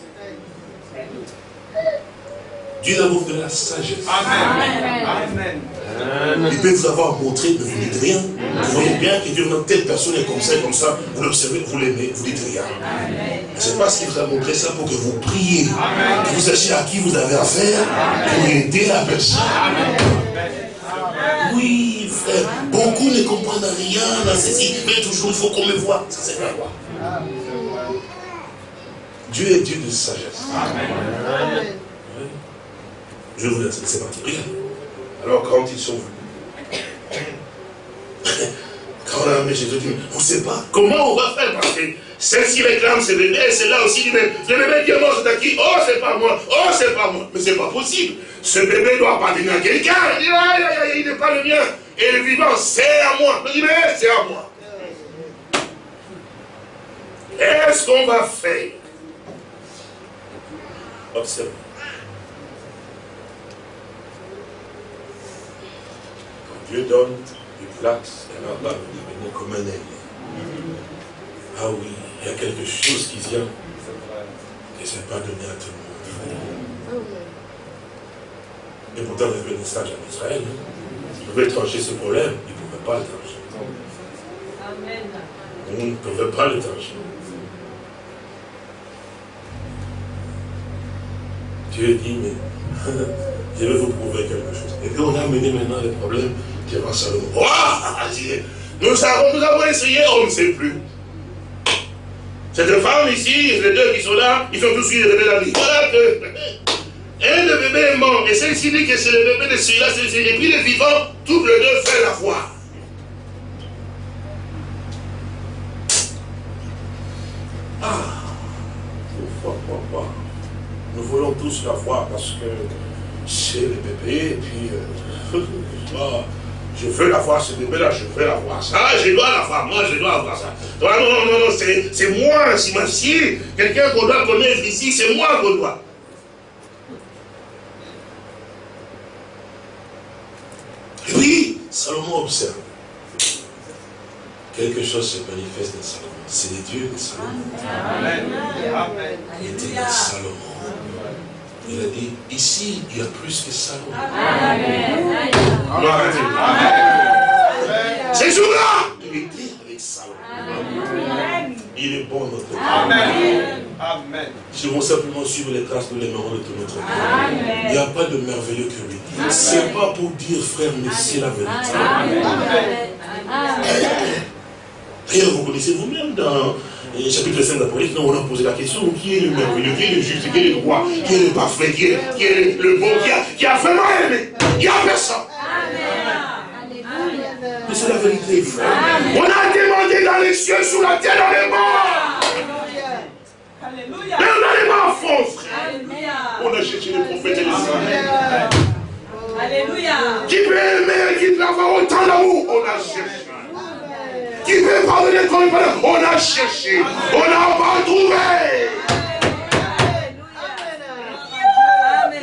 Dieu a vous donné la sagesse. Amen. Amen. Il peut vous avoir montré, mais vous ne dites rien. Vous voyez bien que Dieu, telle personne est comme ça, comme ça, vous l'observez, vous l'aimez, vous ne dites rien. C'est parce qu'il vous a montré ça pour que vous priez, que vous sachiez à qui vous avez affaire, pour aider la personne. Oui, frère, beaucoup ne comprennent rien dans ceci, mais toujours il faut qu'on me voit. Ça, c'est la loi. Dieu est Dieu de sagesse. Amen. Je vous laisse, c'est parti. Regarde. Alors quand ils sont venus, quand on a amené Jésus, on ne sait pas comment on va faire parce que celle-ci réclame ce bébé, celle-là aussi dit, mais le bébé qui est mort, c'est à qui? Oh, c'est pas moi, oh, c'est pas moi. Mais c'est pas possible. Ce bébé doit appartenir à quelqu'un. Il dit, aïe, aïe, aïe, il n'est pas le mien. Et le vivant, c'est à moi. Il dit, mais c'est à moi. Qu'est-ce qu'on va faire? Observe. Dieu donne une place, elle va devenir comme un aigle. Ah oui, il y a quelque chose qui vient et ce n'est pas donné à tout le monde. Et pourtant, il y avait un message en Israël. Il pouvait trancher ce problème, il ne pouvait pas le trancher. Amen. On ne pouvait pas le trancher. Dieu dit, mais je vais vous prouver quelque chose. Et puis on a mené maintenant le problème va Salomon. Oh, nous savons, nous avons essayé, on ne sait plus. Cette femme ici, les deux qui sont là, ils ont tous eu des bébés la vie. Voilà que un de bébé est mort. Et celle-ci dit que c'est le bébé de celui-là, et puis les vivants, tous les deux font la foi. Ah, nous voulons tous la foi parce que c'est le bébé, et puis euh, je veux la voir ce bébé-là, je veux la voir ça, je dois la voir, moi je dois avoir ça. Non, non, non, non, c'est moi, si quelqu'un qu'on doit connaître ici, c'est moi qu'on doit. Oui, Salomon observe. Quelque chose se manifeste dans Salomon. C'est les dieux de Salomon. Amen. Il était dans Salomon. Il a dit, ici, il y a plus que Salomon. Amen. Amen. C'est jour-là, il était avec Salomon. Il est bon notre Dieu. Amen. Amen. Si on simplement suivre les traces, nous l'aimerons de tout notre cœur. Il n'y a pas de merveilleux que lui. Ce n'est pas pour dire, frère, mais c'est la vérité. D'ailleurs, vous connaissez vous-même dans le chapitre 5 d'Apocalypse, on a posé la question, qui est le merveilleux, qui est le juste, qui est le droit, qui est le parfait, qui est, qui est le bon, qui a, qui a vraiment aimé. Il n'y a personne. Mais c'est la vérité, frère. On a demandé dans les cieux, sous la terre, dans les morts. Alléluia. Mais on a les morts faux, frère. On a cherché les prophètes et les saints. Alléluia. Qui peut aimer, qui peut avoir autant d'amour, on a cherché. Qui peut pardonner comme il On a cherché. On n'a pas trouvé.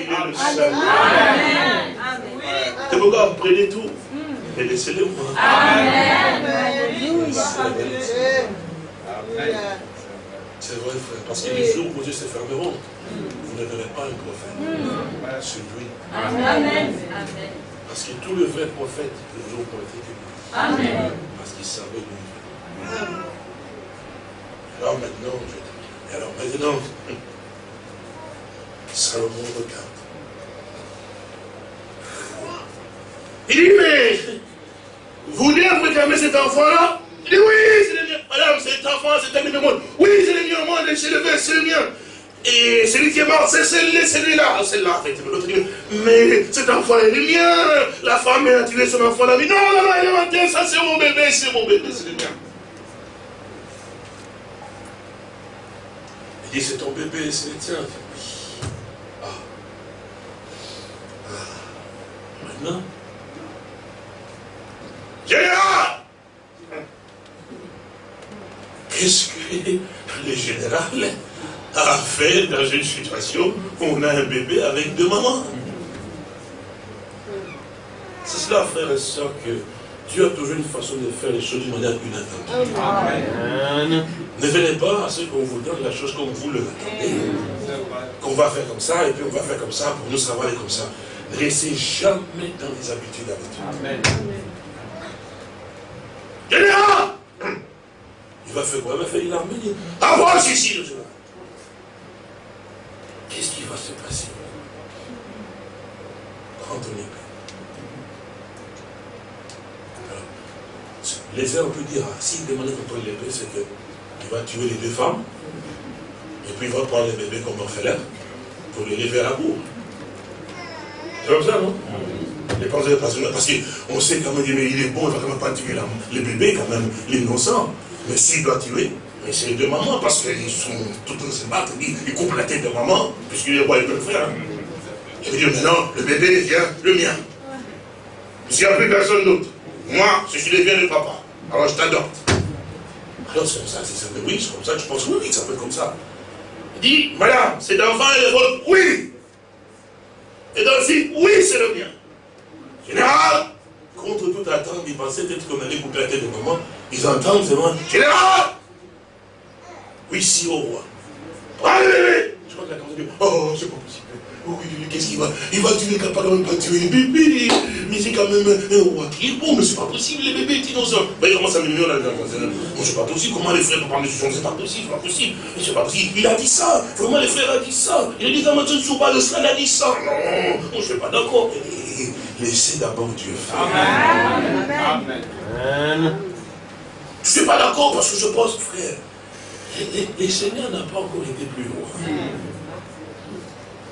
Amen. C'est pourquoi prenez tout et laissez-le moi. Amen. C'est vrai, frère, parce que les jours où Dieu se fermeront, vous ne verrez pas un prophète. Celui. Amen. Parce que tous les vrais prophètes, le jour prophétique, Amen. Parce qu'il savait d'où Alors maintenant, je... alors maintenant, Salomon regarde. Il dit, mais vous voulez réclamer cet enfant-là? Il dit, oui, c'est le mien. Madame, cet enfant, c'est un monde. Oui, c'est le mien, moi, c'est le mien, c'est le mien. Et celui qui est mort, c'est celui-là. C'est là, l'autre mais cet enfant est le mien. La femme a tué son enfant, la vie. Non, non, non, elle est mentée, ça c'est mon bébé, c'est mon bébé, c'est le mien. Il dit, c'est ton bébé, c'est le tien. Ah. ah. Maintenant, général Qu'est-ce que le général a fait dans une situation où on a un bébé avec deux mamans. C'est cela, frère et soeur, que Dieu a toujours une façon de faire les choses d'une manière inattendue. Ne venez pas à ce qu'on vous donne la chose comme vous le attendez. Qu'on va faire comme ça, et puis on va faire comme ça, pour nous, ça va aller comme ça. Ne restez jamais dans les habitudes Dieu. Amen. Il va faire quoi? Il va faire une armée. Ah, moi, ici, le général. Qu'est-ce qui va se passer? Prends ton épée. les uns, on peut dire, ah, s'il demande contre l'épée, c'est qu'il va tuer les deux femmes, et puis il va prendre les bébés comme orphelins pour les lever à la bourre. C'est comme ça, non? Parce qu'on sait quand même, mais il est bon, il ne va quand même pas tuer les bébés, quand même, l'innocent. Mais s'il doit tuer, mais c'est de maman, parce qu'ils sont tout en se battre, ils, coupent la tête de maman, puisqu'il est roi, peut le faire. Il veut dire, maintenant, le bébé vient, le mien. S'il n'y a plus personne d'autre, moi, je suis le papa, alors je t'adopte. Alors c'est comme ça, c'est ça, oui, c'est comme ça, je pense, oui, oui, ça peut être comme ça. Il dit, madame, cet enfant est le vôtre, oui. Et donc, si, oui, c'est le mien. Général, contre toute attente, ils pensaient peut-être qu'on allait couper la tête de maman. Ils entendent seulement, Général Oui, si, au roi. Allez, Je crois que la dit, oh, c'est pas possible. Oh, oui, qu'est-ce qu'il va Il va tuer, il va pas même pas tuer les bébés. Mais c'est quand même un roi qui est bon, mais c'est pas possible, les bébés innocents. Ben, il commence à me là, Moi, c'est pas possible. Comment les frères peuvent prendre des décision C'est pas possible, c'est pas possible. Mais c'est pas possible. Il a dit ça. Vraiment, les frères a dit ça? Il a dit, comment tu ne souviens pas de cela, il a dit ça. Non, je suis pas d'accord. Laissez d'abord Dieu faire. Amen. Amen. Je ne suis pas d'accord parce que je pense, frère, les, Seigneur n'a pas encore été plus loin.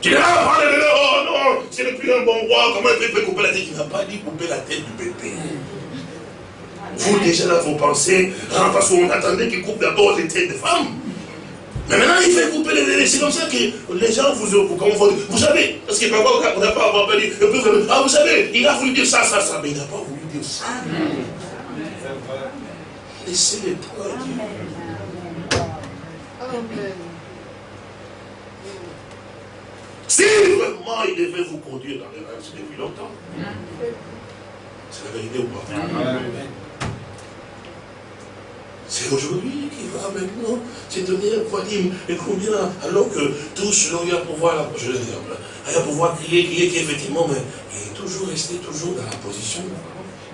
Tu dis, ah, oh non, c'est le plus un bon roi, comment il peut couper la tête? Il n'a pas dit couper la tête du bébé. Vous, déjà là, vous pensez, hein, parce qu'on attendait qu'il coupe d'abord les têtes des femmes. Mais maintenant, il fait couper les bébés. C'est comme ça que les gens vous, vous, vous, vous savez, parce que parfois, on n'a pas dit, ah, vous savez, il a voulu dire ça, ça, ça, mais il n'a pas voulu dire ça. Laissez-les toi Dieu. Si vraiment il devait vous conduire dans c'est depuis longtemps. C'est la vérité ou pas? C'est aujourd'hui qu'il va maintenant se donner un et combien, alors que tous selon lui à pouvoir, je vais dire, à pouvoir crier, crier, qui effectivement, mais il est toujours resté toujours dans la position.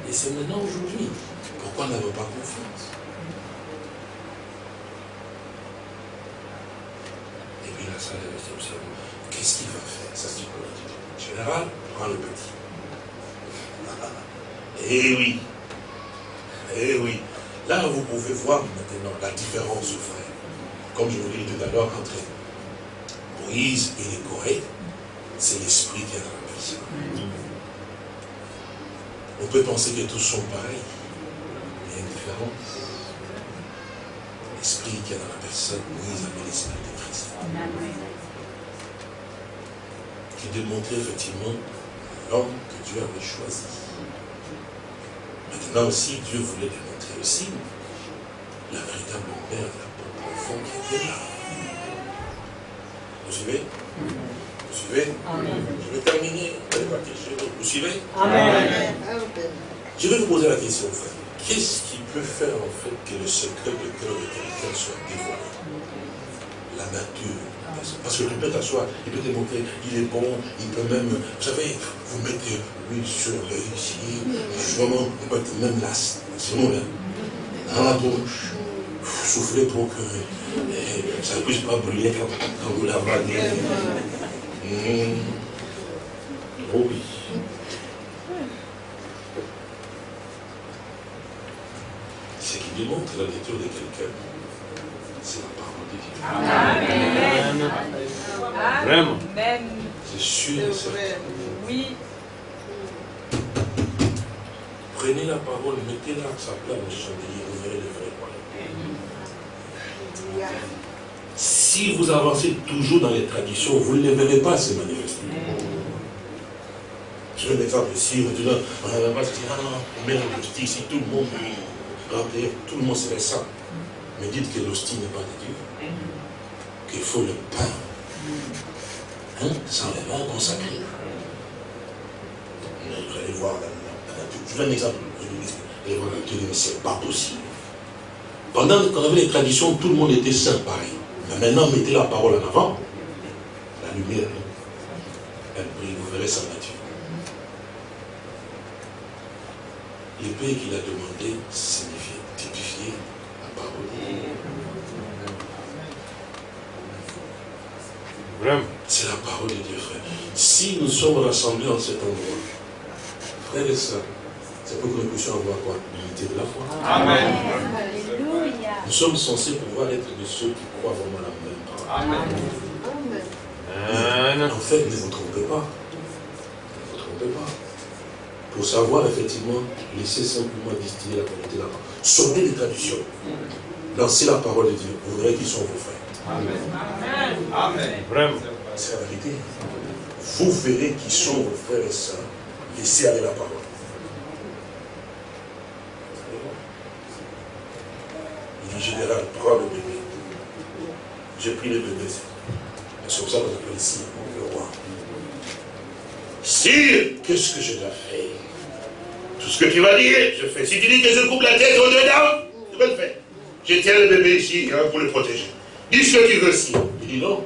Et c'est maintenant aujourd'hui. Pourquoi n'avons pas confiance Et puis qu'est-ce qu'il va faire Ça, c'est le général, prends le petit. Eh oui. Eh oui. Là, vous pouvez voir maintenant la différence, frère. Comme je vous l'ai dit tout à l'heure, entre Moïse et les Corées, c'est l'esprit qui est dans la personne. On peut penser que tous sont pareils. Il y a une différence. L'esprit qui est dans la personne, Moïse avait l'esprit de. Qui démontrait effectivement l'homme que Dieu avait choisi. Maintenant aussi, Dieu voulait démontrer aussi la véritable mère de la pauvre enfant qui était là. Vous suivez? Vous suivez? Je vais terminer. Vous suivez? Amen. Je vais vous poser la question, frère. Qu'est-ce qui peut faire en fait que le secret de cœur de quelqu'un soit dévoilé La nature. Parce que tu peux t'asseoir, il peut te montrer, il est bon, il peut même, vous savez, vous mettez l'huile sur l'œil ici, vraiment, vous mettez même là, c'est bon là, dans la bouche, soufflez pour que eh, ça ne puisse pas brûler quand, vous l'avalez. Mmh. Oh oui. Ce qui démontre la nature de quelqu'un, c'est la parole de Dieu. Amen. Vraiment. C'est sûr Oui. Prenez la parole, mettez-la à sa place vous verrez le vrai. Si vous avancez toujours dans les traditions, vous ne les verrez pas se manifester. Je vais un exemple ici, on dit, on a pas ah non, on met l'hostie ici, tout le monde, tout le monde serait ça. Mais dites que l'hostie n'est pas de Dieu. Qu'il faut le pain. Hein, sans les mains consacrées. Vous allez voir. Je donne un exemple. Vous allez voir mais ce n'est pas possible. Pendant qu'on avait les traditions, tout le monde était saint pareil. Mais maintenant, mettez la parole en avant. La lumière, elle brille, vous verrez sa nature. L'épée qu'il a demandé signifiait typifier la parole. C'est la parole de Dieu, frère. Si nous sommes rassemblés en cet endroit, frères et sœurs, c'est pour que nous puissions avoir quoi L'unité de la foi. Amen. Nous sommes censés pouvoir être de ceux qui croient vraiment la même parole. Amen. En fait, ne vous trompez pas. Ne vous trompez pas. pour savoir effectivement laisser simplement distiller la qualité de la parole. Sortez les traditions. Lancez la parole de Dieu. Vous verrez qu'ils sont vos frères. Amen. Amen. Vraiment. C'est la vérité. Vous verrez qui sont vos frères et sœurs. Laissez aller la parole. Il dit, général, prends le bébé. J'ai pris le bébé. C'est comme ça qu'on appelle ici le roi. Sire, qu'est-ce que je dois faire? Tout ce que tu vas dire, je fais. Si tu dis que je coupe la tête au-dedans, je vais le faire. Je tiens le bébé ici hein, pour le protéger. Dis ce que tu veux, sire. Il dit non.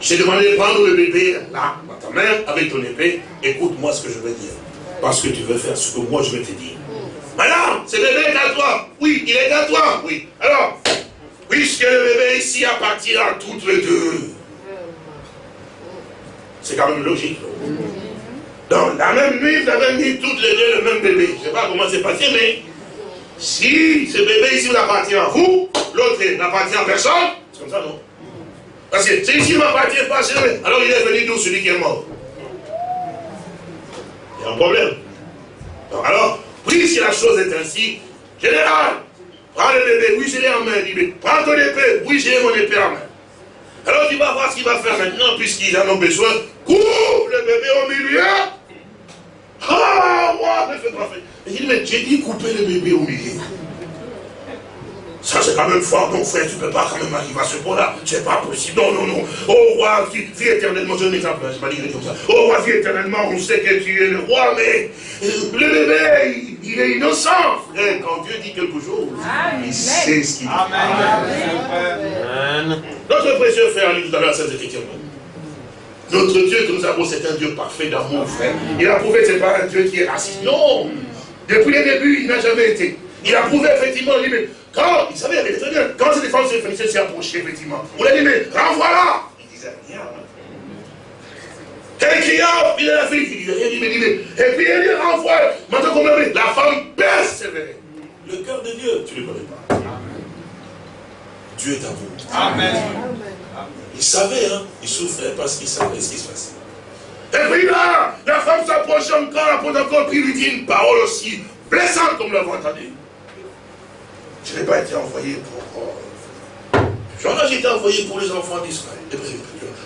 J'ai demandé de prendre le bébé, là, dans ta main, avec ton épée. Écoute-moi ce que je vais dire. Parce que tu veux faire ce que moi je vais te dire. Madame, ce bébé est à toi. Oui, il est à toi. Oui. Alors, puisque le bébé ici appartient à toutes les deux. C'est quand même logique. Donc, la même nuit, vous avez mis toutes les deux le même bébé. Je ne sais pas comment c'est passé, mais si ce bébé ici appartient à vous, l'autre n'appartient à personne, c'est comme ça, non? Parce que celui-ci ne m'appartient pas, alors il est venu d'où celui qui est mort? Il y a un problème. alors, oui, si la chose est ainsi, général, prends le bébé, oui, je l'ai en main, dit, prends ton épée, oui, j'ai mon épée en main. Alors tu vas voir ce qu'il va faire maintenant, puisqu'ils en ont besoin. Coupe le bébé au milieu. Ah, moi, ne fais pas fait. Il dit, mais j'ai dit couper le bébé au milieu. Ça, c'est quand même fort, mon frère, tu ne peux pas quand même arriver à ce point-là. C'est pas possible. Non, non, non. Oh, roi, vie éternellement, je un exemple, je pas dit comme ça. Oh, roi, vie éternellement, on sait que tu es le roi, mais euh, le bébé, il, est innocent, frère. Quand Dieu dit quelque chose, il sait ce qu'il dit. Amen. Notre précieux frère, lui, tout à l'heure, cette écriture. Notre Dieu que nous avons, c'est un Dieu parfait d'amour, frère. Il a prouvé que ce n'est pas un Dieu qui est raciste. Non. Depuis le début, il n'a jamais été. Il a prouvé effectivement, il dit, mais quand, il savait, il avait très bien, quand cette femme se s'est approchée, effectivement, on l'a dit, mais renvoie-la Il disait rien. Il cria, il a la fille, il disait rien, il dit, mais, et puis il dit, renvoie. Maintenant qu'on l'a la femme persévérait. Le cœur de Dieu, tu ne le connais pas. Dieu est à vous. Amen. Il savait, hein, il souffrait parce qu'il savait ce qui se passait. Et puis là, la femme s'approche encore, apporte encore, puis lui dit une parole aussi blessante comme l'avons entendu. Je n'ai pas été envoyé pour... Euh, J'en ai été envoyé pour les enfants d'Israël.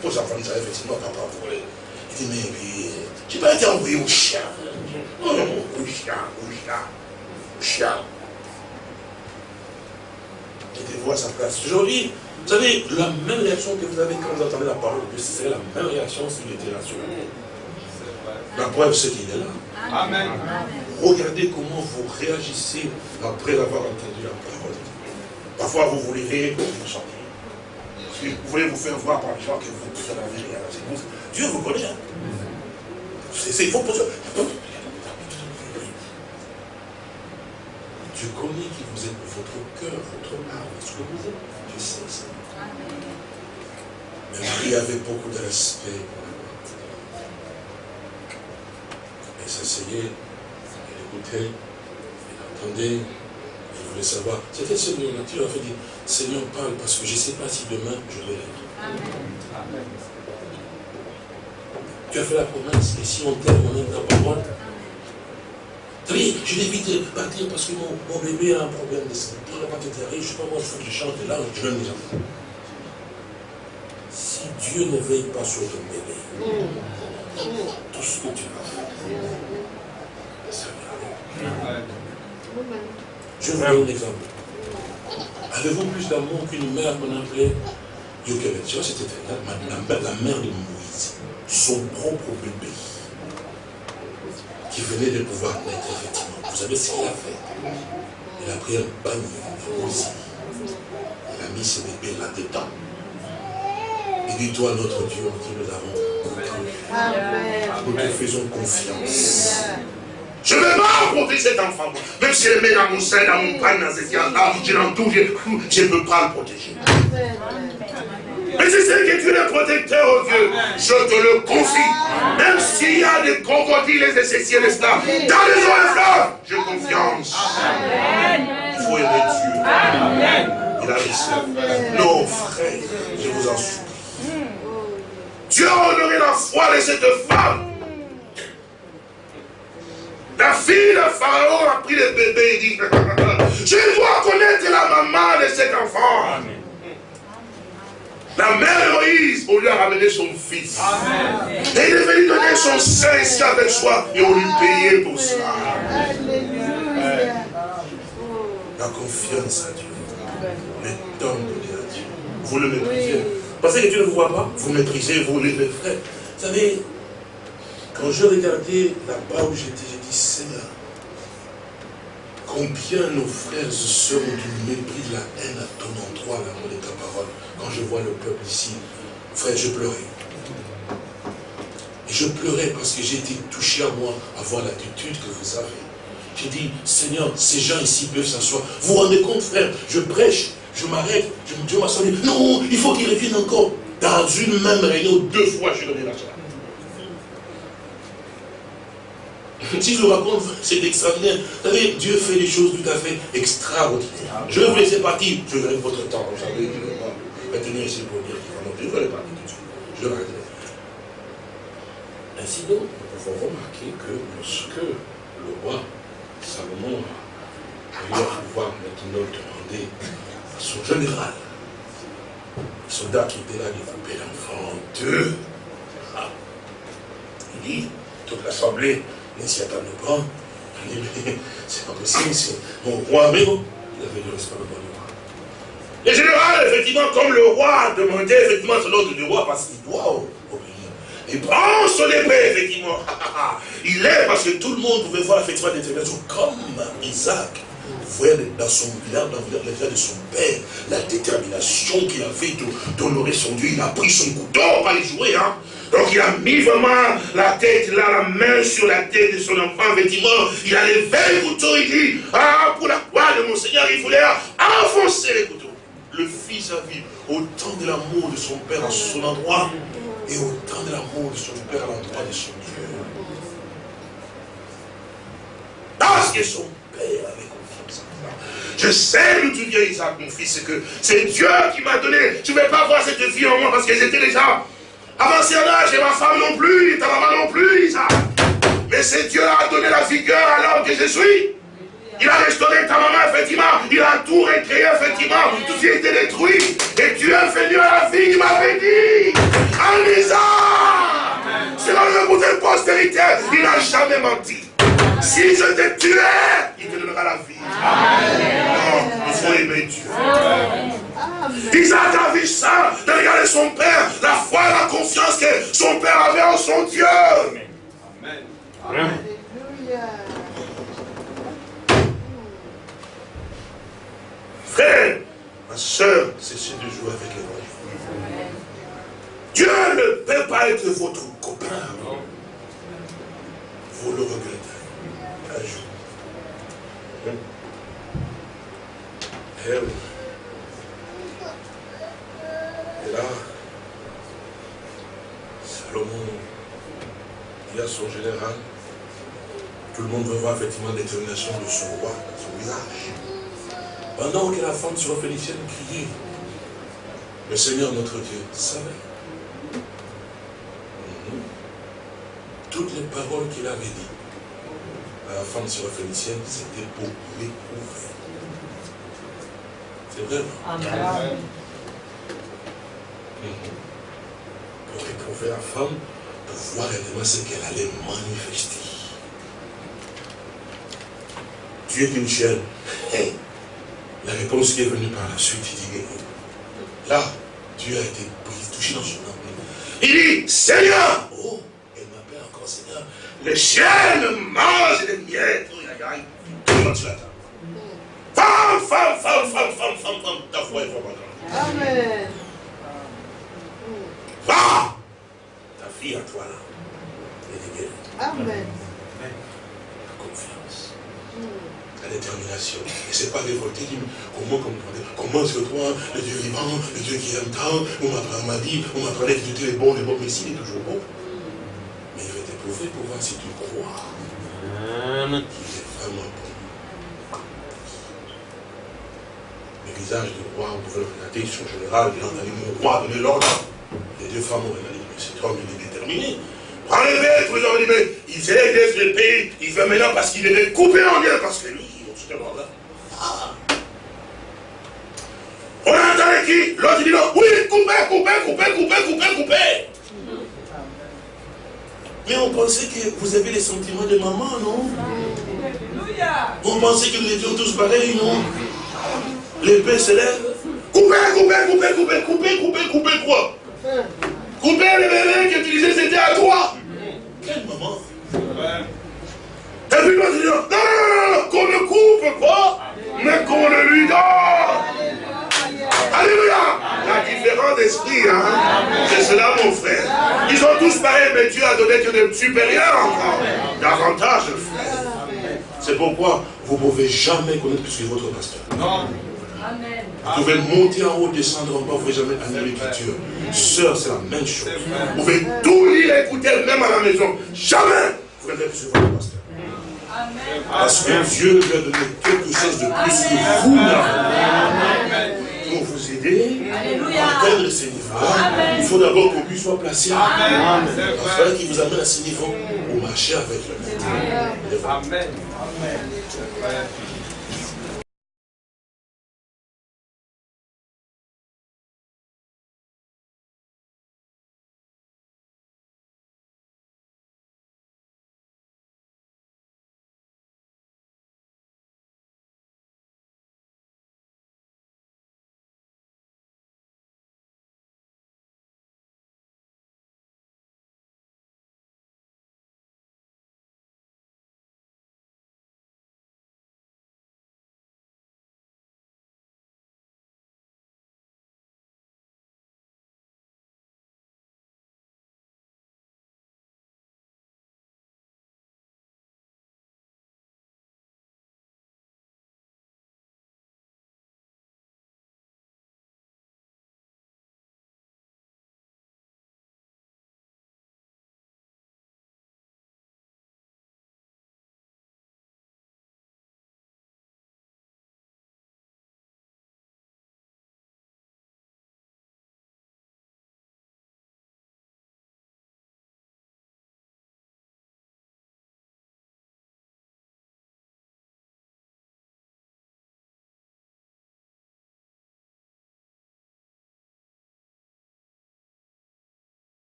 Pour les enfants d'Israël, effectivement, papa pour les... Il dit, mais oui, je n'ai pas été envoyé aux chiens. Non, non, aux chiens, aux chiens, aux chiens. Mettez-vous à sa place. Aujourd'hui, vous savez, la même réaction que vous avez quand vous entendez la parole de Dieu, c'est la même réaction s'il était sur La preuve, c'est qu'il est là. Amen. Regardez comment vous réagissez après avoir entendu la parole. Parfois, vous voulez rire, vous sortir. Vous voulez vous faire voir par les gens que vous n'avez rien. Dieu vous connaît. Hein. C'est faut poser. Dieu connaît qui vous êtes, votre cœur, votre âme, ce que vous êtes. Dieu sait ça. Mais Marie avait beaucoup de respect Elle s'asseyait, elle écoutait, elle entendait, elle voulait savoir. C'était tu lui as fait dire, Seigneur, parle, parce que je ne sais pas si demain je vais l'être. Tu as fait la promesse, et si on t'aime, on aime ta parole. Je vais vite partir parce que mon, bébé a un problème de santé. Il pas te je ne sais pas moi, il faut que je chante là, je enfants. Si Dieu ne veille pas sur ton bébé, tout ce que tu vas faire, ça va Je vous donne un exemple. Avez-vous plus d'amour qu'une mère qu'on appelait vois, c'était la, la mère de Moïse, son propre bébé, qui venait de pouvoir naître, effectivement. Vous savez ce qu'il a fait Il a pris un bagne de. Il a mis ce bébé là-dedans. Il dit, toi, notre Dieu, qui nous avons Nous te faisons confiance. Je ne vais pas affronter cet enfant. Même si je le mets dans mon sein, dans mon pain, dans cette là je l'entoure, je ne peux pas le protéger. Mais je sais que tu es le protecteur, oh Dieu. Je te le confie. Même s'il y a des crocodiles et ceci et de cela, dans les eaux j'ai confiance. Il faut aimer Dieu. Il a dit Non, frère, je vous en supplie. Dieu a honoré la foi de cette femme. La fille de Pharaon a pris le bébé et dit, je dois connaître la maman de cet enfant. La mère de Moïse, on lui a ramené son fils. Et il est venu donner son ici avec soi et on lui payait pour cela. La confiance à Dieu. Le temps donné à Dieu. Vous le méprisez. Parce que Dieu ne vous voit pas, vous méprisez, vous les frères. Vous savez, quand je regardais là-bas où j'étais, j'ai dit, Seigneur, combien nos frères et sœurs ont du mépris, de la haine à ton endroit, l'amour de. Quand je vois le peuple ici, frère, je pleurais. Et je pleurais parce que j'ai été touché à moi à voir l'attitude que vous avez. J'ai dit, Seigneur, ces gens ici peuvent s'asseoir. Vous vous rendez compte, frère, je prêche, je m'arrête, je me dis, non, il faut qu'ils reviennent encore. Dans une même réunion, deux fois, je donnais la chance. Si je le raconte, c'est extraordinaire. Vous savez, Dieu fait des choses tout à fait extraordinaires. Je vais vous laisser partir. Je verrai votre temps. Vous vais tenir ici pour dire qu'il va Je vais partir tout de suite. Je vais Ainsi donc, nous pouvons remarquer que lorsque le roi Salomon a eu à pouvoir maintenant demander à son général, le soldat qui était là, de couper l'enfant deux, ah, il dit, toute l'assemblée ne s'y attendait pas. Il dit, mais c'est pas possible, c'est mon roi, mais il avait du respect roi. Le général, effectivement, comme le roi a demandé effectivement son ordre du roi, parce qu'il doit obéir. Il prend son épée, effectivement. il est, parce que tout le monde pouvait voir effectivement détermination, comme Isaac. Voyez dans son village, dans le village de son père, la détermination qu'il avait d'honorer son Dieu. Il a pris son couteau, pas les jouer, hein. Donc il a mis vraiment la tête, là, la main sur la tête de son enfant, effectivement. Il a levé le couteau, il dit, ah, pour la croix de mon Seigneur, il voulait enfoncer le couteau. Le fils a vu autant de l'amour de son père à son endroit et autant de l'amour de son père à l'endroit de son Dieu. Parce que son père avait confiance en moi. Je sais d'où tu viens, Isaac, mon fils, que c'est Dieu qui m'a donné. Je ne vais pas voir cette vie en moi parce que j'étais déjà avancé en âge et ma femme non plus, ta maman non plus, Isaac. Mais c'est Dieu qui a donné la vigueur à l'homme que je suis. Il a restauré ta maman, effectivement. Il a tout recréé, effectivement. Tout ce qui était détruit. Et Dieu est venu à la vie, il m'avait dit. En Isaac. C'est le côté postérité. Il n'a jamais menti. Si je te tuais, il te donnera la vie. Amen. il faut aimer Dieu. Isaac a vu ça, de regarder son père, la foi et la confiance que son père avait en son Dieu. Amen. Amen. Frère, ma soeur, cessez de jouer avec les voyous. Dieu ne peut pas être votre copain. Vous le regrettez un jour. Et, eh Et là, Salomon dit à son général, tout le monde veut voir effectivement la détermination de son roi, son visage. Pendant que la femme sur phénicienne criait, le Seigneur notre Dieu savait. Mhm. Toutes les paroles qu'il avait dites à la femme sur phénicienne, c'était pour l'éprouver. C'est vrai, Amen. Mhm. Pour éprouver la femme, pour voir réellement ce qu'elle allait manifester. Tu es une chienne. La réponse qui est venue par la suite, il dit, là, Dieu a été touché dans son âme. Il dit, Seigneur, oh, elle m'appelle encore Seigneur, les chiens mangent des miettes. Oh, aïe, aïe, comment tu l'attends Femme, femme, femme, femme, femme, femme, femme, ta foi est vraiment grande. Amen. Va, ta fille à toi là, elle est Amen. la détermination. Et c'est pas révolté, dit, comment, comment est-ce que toi, le Dieu vivant, le Dieu qui aime tant, on m'a dit, on m'apprenait que tu es bon, le bon, mais s'il est toujours bon. Mais il va t'éprouver pour voir si tu crois. Il est vraiment bon. Le visage du roi, vous pouvez le regarder, son général, il en a dit, mon roi, donnez l'ordre. Les deux femmes ont regardé, mais cet homme, il est déterminé. tous les hommes, mais il s'est sur le pays, il veut maintenant parce qu'il est coupé en deux, parce que lui, justement là. Ah. On a entendu qui L'autre dit non, oui, coupez, coupez, coupez, coupez, coupez, coupez. Mais on pensait que vous avez les sentiments de maman, non? On pensait que nous étions tous pareils, non? L'épée se lève. Coupez, coupez, coupez, coupez, coupez, coupez, coupez quoi? Coupez les bébés qui utilisaient, c'était à toi. Quelle maman? Et puis je dis, non, non, non, qu'on ne coupe pas, mais qu'on ne lui donne. Alléluia. La différence d'esprit, hein, c'est cela mon frère. Ils sont tous pareils, mais Dieu a donné Dieu supérieur encore. Davantage, frère. C'est pourquoi vous ne pouvez jamais connaître plus que votre pasteur. Non. Vous pouvez monter en haut, descendre en bas, vous ne pouvez jamais aller l'écriture. Sœur, c'est la même chose. Vous pouvez tout lire, écouter, même à la maison. Jamais vous ne plus sur votre pasteur. Parce que Dieu lui a donné quelque chose de plus que vous n'avez pour vous aider à atteindre ce niveau. Il faut d'abord que lui soit placé. Afin qu'il vous amène à ce niveau pour marcher avec le Maître. Amen. Amen.